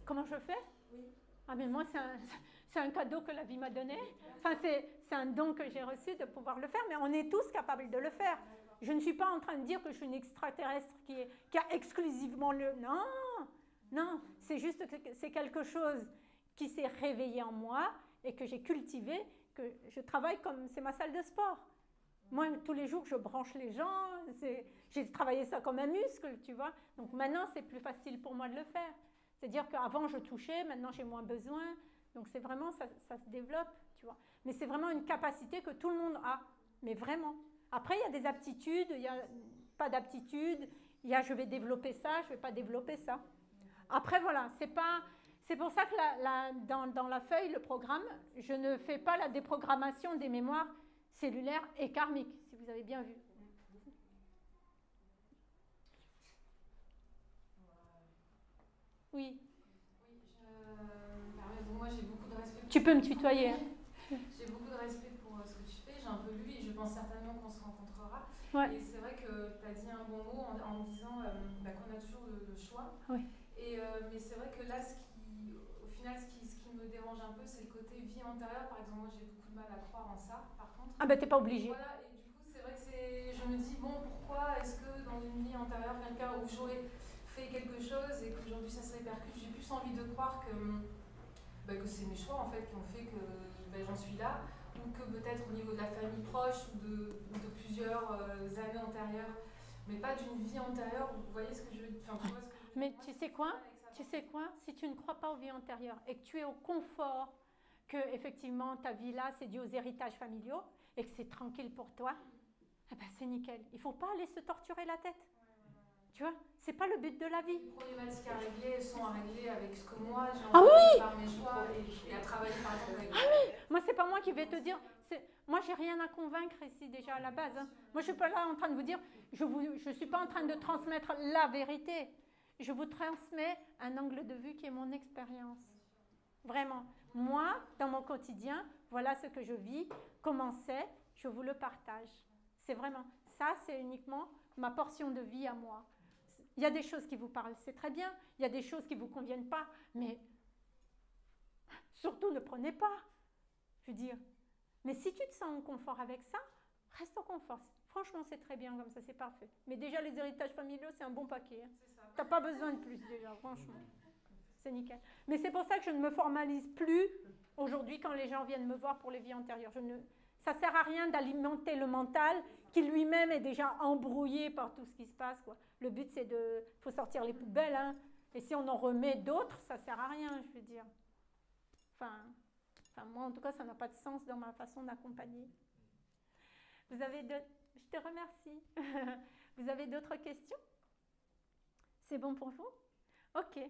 Comment je fais? Oui. Ah mais moi c'est un, un, cadeau que la vie m'a donné. Enfin c'est un don que j'ai reçu de pouvoir le faire, mais on est tous capables de le faire. Je ne suis pas en train de dire que je suis une extraterrestre qui, est, qui a exclusivement le... Non, non, c'est juste que c'est quelque chose qui s'est réveillé en moi et que j'ai cultivé, que je travaille comme c'est ma salle de sport. Moi, tous les jours, je branche les gens. J'ai travaillé ça comme un muscle, tu vois. Donc maintenant, c'est plus facile pour moi de le faire. C'est-à-dire qu'avant, je touchais, maintenant, j'ai moins besoin. Donc c'est vraiment, ça, se développe, tu vois. Mais c'est vraiment une capacité que tout le monde a. Mais vraiment. Après, il y a des aptitudes, il n'y a pas d'aptitude. Il y a je vais développer ça, je ne vais pas développer ça. Après, voilà, c'est pas... C'est pour ça que dans la feuille, le programme, je ne fais pas la déprogrammation des mémoires cellulaire et karmique, si vous avez bien vu. Oui. Oui, je moi j'ai beaucoup de respect. Tu peux me tutoyer. Hein. j'ai beaucoup de respect pour euh, ce que tu fais. J'ai un peu lu et je pense certainement qu'on se rencontrera. Et c'est vrai que tu as dit un bon mot en, disant euh, bah, qu'on a toujours le, choix. Oui. Et, euh, mais c'est vrai que là, ce qui, au final, ce qui, ce qui me dérange un peu, c'est le côté vie antérieure. Par exemple, moi j'ai beaucoup de mal à croire en ça. Ah ben t'es pas obligé. Voilà, et du coup c'est vrai que c'est, je me dis bon pourquoi est-ce que dans une vie antérieure quelqu'un où j'aurais fait quelque chose et qu'aujourd'hui ça se répercute, j'ai plus envie de croire que, bah, que c'est mes choix en fait qui ont fait que bah, j'en suis là ou que peut-être au niveau de la famille proche ou de, de plusieurs euh, années antérieures, mais pas d'une vie antérieure. Vous voyez ce que je veux dire Mais tu sais quoi? Tu sais quoi? Si tu ne crois pas aux vies antérieures et que tu es au confort que effectivement ta vie là c'est dû aux héritages familiaux, et que c'est tranquille pour toi, eh ben c'est nickel. Il ne faut pas aller se torturer la tête. Tu vois, c'est pas le but de la vie. Les problématiques à régler sont à régler avec ce que moi j'ai ah oui par mes choix et, à travailler par exemple avec Ah oui Moi, c'est pas moi qui vais te dire, moi, j'ai rien à convaincre ici déjà à la base. Hein. Moi, je suis pas là en train de vous dire, je ne je suis pas en train de transmettre la vérité. Je vous transmets un angle de vue qui est mon expérience. Vraiment. Moi, dans mon quotidien, voilà ce que je vis, comment c'est, je vous le partage. C'est vraiment, ça, c'est uniquement ma portion de vie à moi. Il y a des choses qui vous parlent, c'est très bien. Il y a des choses qui ne vous conviennent pas, mais surtout ne prenez pas. Je veux dire, mais si tu te sens en confort avec ça, reste en confort. Franchement, c'est très bien comme ça, c'est parfait. Mais déjà, les héritages familiaux, c'est un bon paquet. Hein. Tu n'as pas besoin de plus déjà, franchement. C'est nickel. Mais c'est pour ça que je ne me formalise plus aujourd'hui quand les gens viennent me voir pour les vies antérieures. Je ne, ça sert à rien d'alimenter le mental qui lui-même est déjà embrouillé par tout ce qui se passe. Le but, c'est de... Faut sortir les poubelles. Hein. Et si on en remet d'autres, ça sert à rien, je veux dire. Enfin, enfin, moi, en tout cas, ça n'a pas de sens dans ma façon d'accompagner. Vous avez de... Je te remercie. vous avez d'autres questions? C'est bon pour vous? Ok.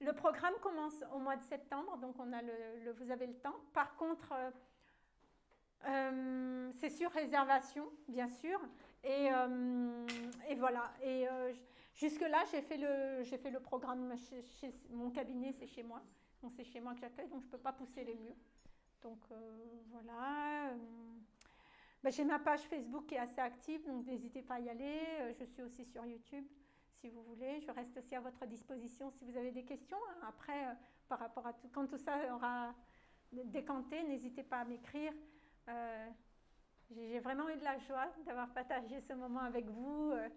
Le programme commence au mois de septembre, donc on a le, vous avez le temps. Par contre, euh, euh, c'est sur réservation, bien sûr. Et, euh, voilà. Et jusque-là, j'ai fait, le, fait le programme chez, mon cabinet, c'est chez moi. C'est chez moi que j'accueille, donc je ne peux pas pousser les murs. Donc voilà. Ben, j'ai ma page Facebook qui est assez active, donc n'hésitez pas à y aller. Je suis aussi sur YouTube si vous voulez. Je reste aussi à votre disposition si vous avez des questions. Hein. Après, euh, par rapport à tout, quand tout ça aura décanté, n'hésitez pas à m'écrire. Euh, j'ai vraiment eu de la joie d'avoir partagé ce moment avec vous, euh,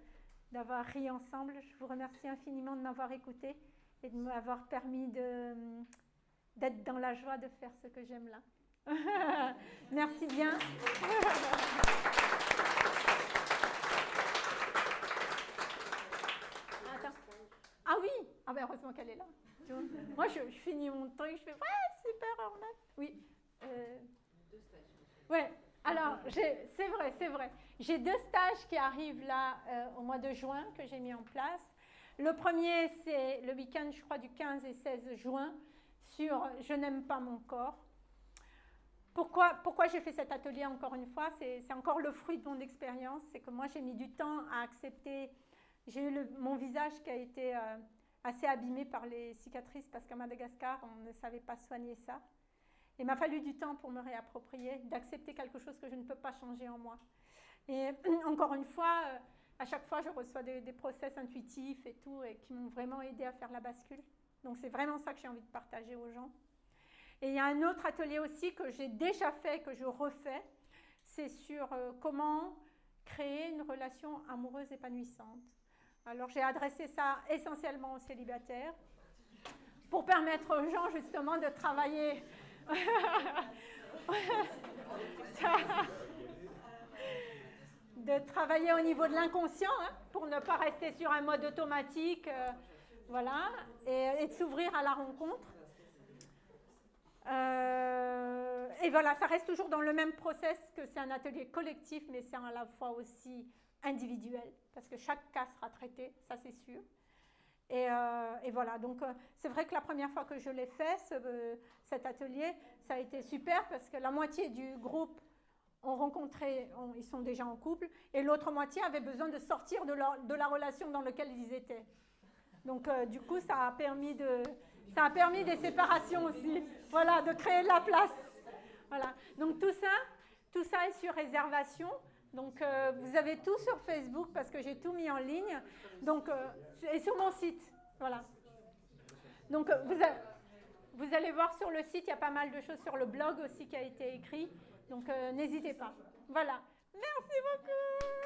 d'avoir ri ensemble. Je vous remercie infiniment de m'avoir écouté et de m'avoir permis d'être dans la joie de faire ce que j'aime là. Merci bien. Ah oui Ah ben heureusement qu'elle est là. Moi, je, finis mon truc, je fais Ouais, super, Ornette. Oui. Euh... Deux stages. Ouais. Alors, c'est vrai, c'est vrai. J'ai deux stages qui arrivent là euh, au mois de juin que j'ai mis en place. Le premier, c'est le week-end, je crois, du 15 et 16 juin sur Je n'aime pas mon corps. Pourquoi, pourquoi j'ai fait cet atelier encore une fois? C'est encore le fruit de mon expérience. C'est que moi, j'ai mis du temps à accepter j'ai eu mon visage qui a été euh, assez abîmé par les cicatrices parce qu'à Madagascar, on ne savait pas soigner ça. Il m'a fallu du temps pour me réapproprier, d'accepter quelque chose que je ne peux pas changer en moi. Et encore une fois, euh, à chaque fois, je reçois des, des process intuitifs et tout, et qui m'ont vraiment aidé à faire la bascule. Donc c'est vraiment ça que j'ai envie de partager aux gens. Et il y a un autre atelier aussi que j'ai déjà fait, que je refais, c'est sur euh, comment créer une relation amoureuse épanouissante. Alors j'ai adressé ça essentiellement aux célibataires pour permettre aux gens justement de travailler. de travailler au niveau de l'inconscient hein, pour ne pas rester sur un mode automatique, euh, voilà, et, de s'ouvrir à la rencontre. Euh, et voilà, ça reste toujours dans le même process que c'est un atelier collectif, mais c'est à la fois aussi individuel, parce que chaque cas sera traité, ça c'est sûr. Et, euh, voilà, donc euh, c'est vrai que la première fois que je l'ai fait, euh, cet atelier, ça a été super parce que la moitié du groupe ont rencontré, ils sont déjà en couple, et l'autre moitié avait besoin de sortir de, de, la relation dans laquelle ils étaient. Donc du coup, ça a permis de, ça a permis des séparations aussi, voilà, de créer de la place. Voilà. Donc tout ça, tout ça est sur réservation. Donc, euh, vous avez tout sur Facebook parce que j'ai tout mis en ligne. Donc, euh, et sur mon site. Voilà. Donc, euh, vous, vous, allez voir sur le site, il y a pas mal de choses sur le blog aussi qui a été écrit. Donc, n'hésitez pas. Voilà. Merci beaucoup.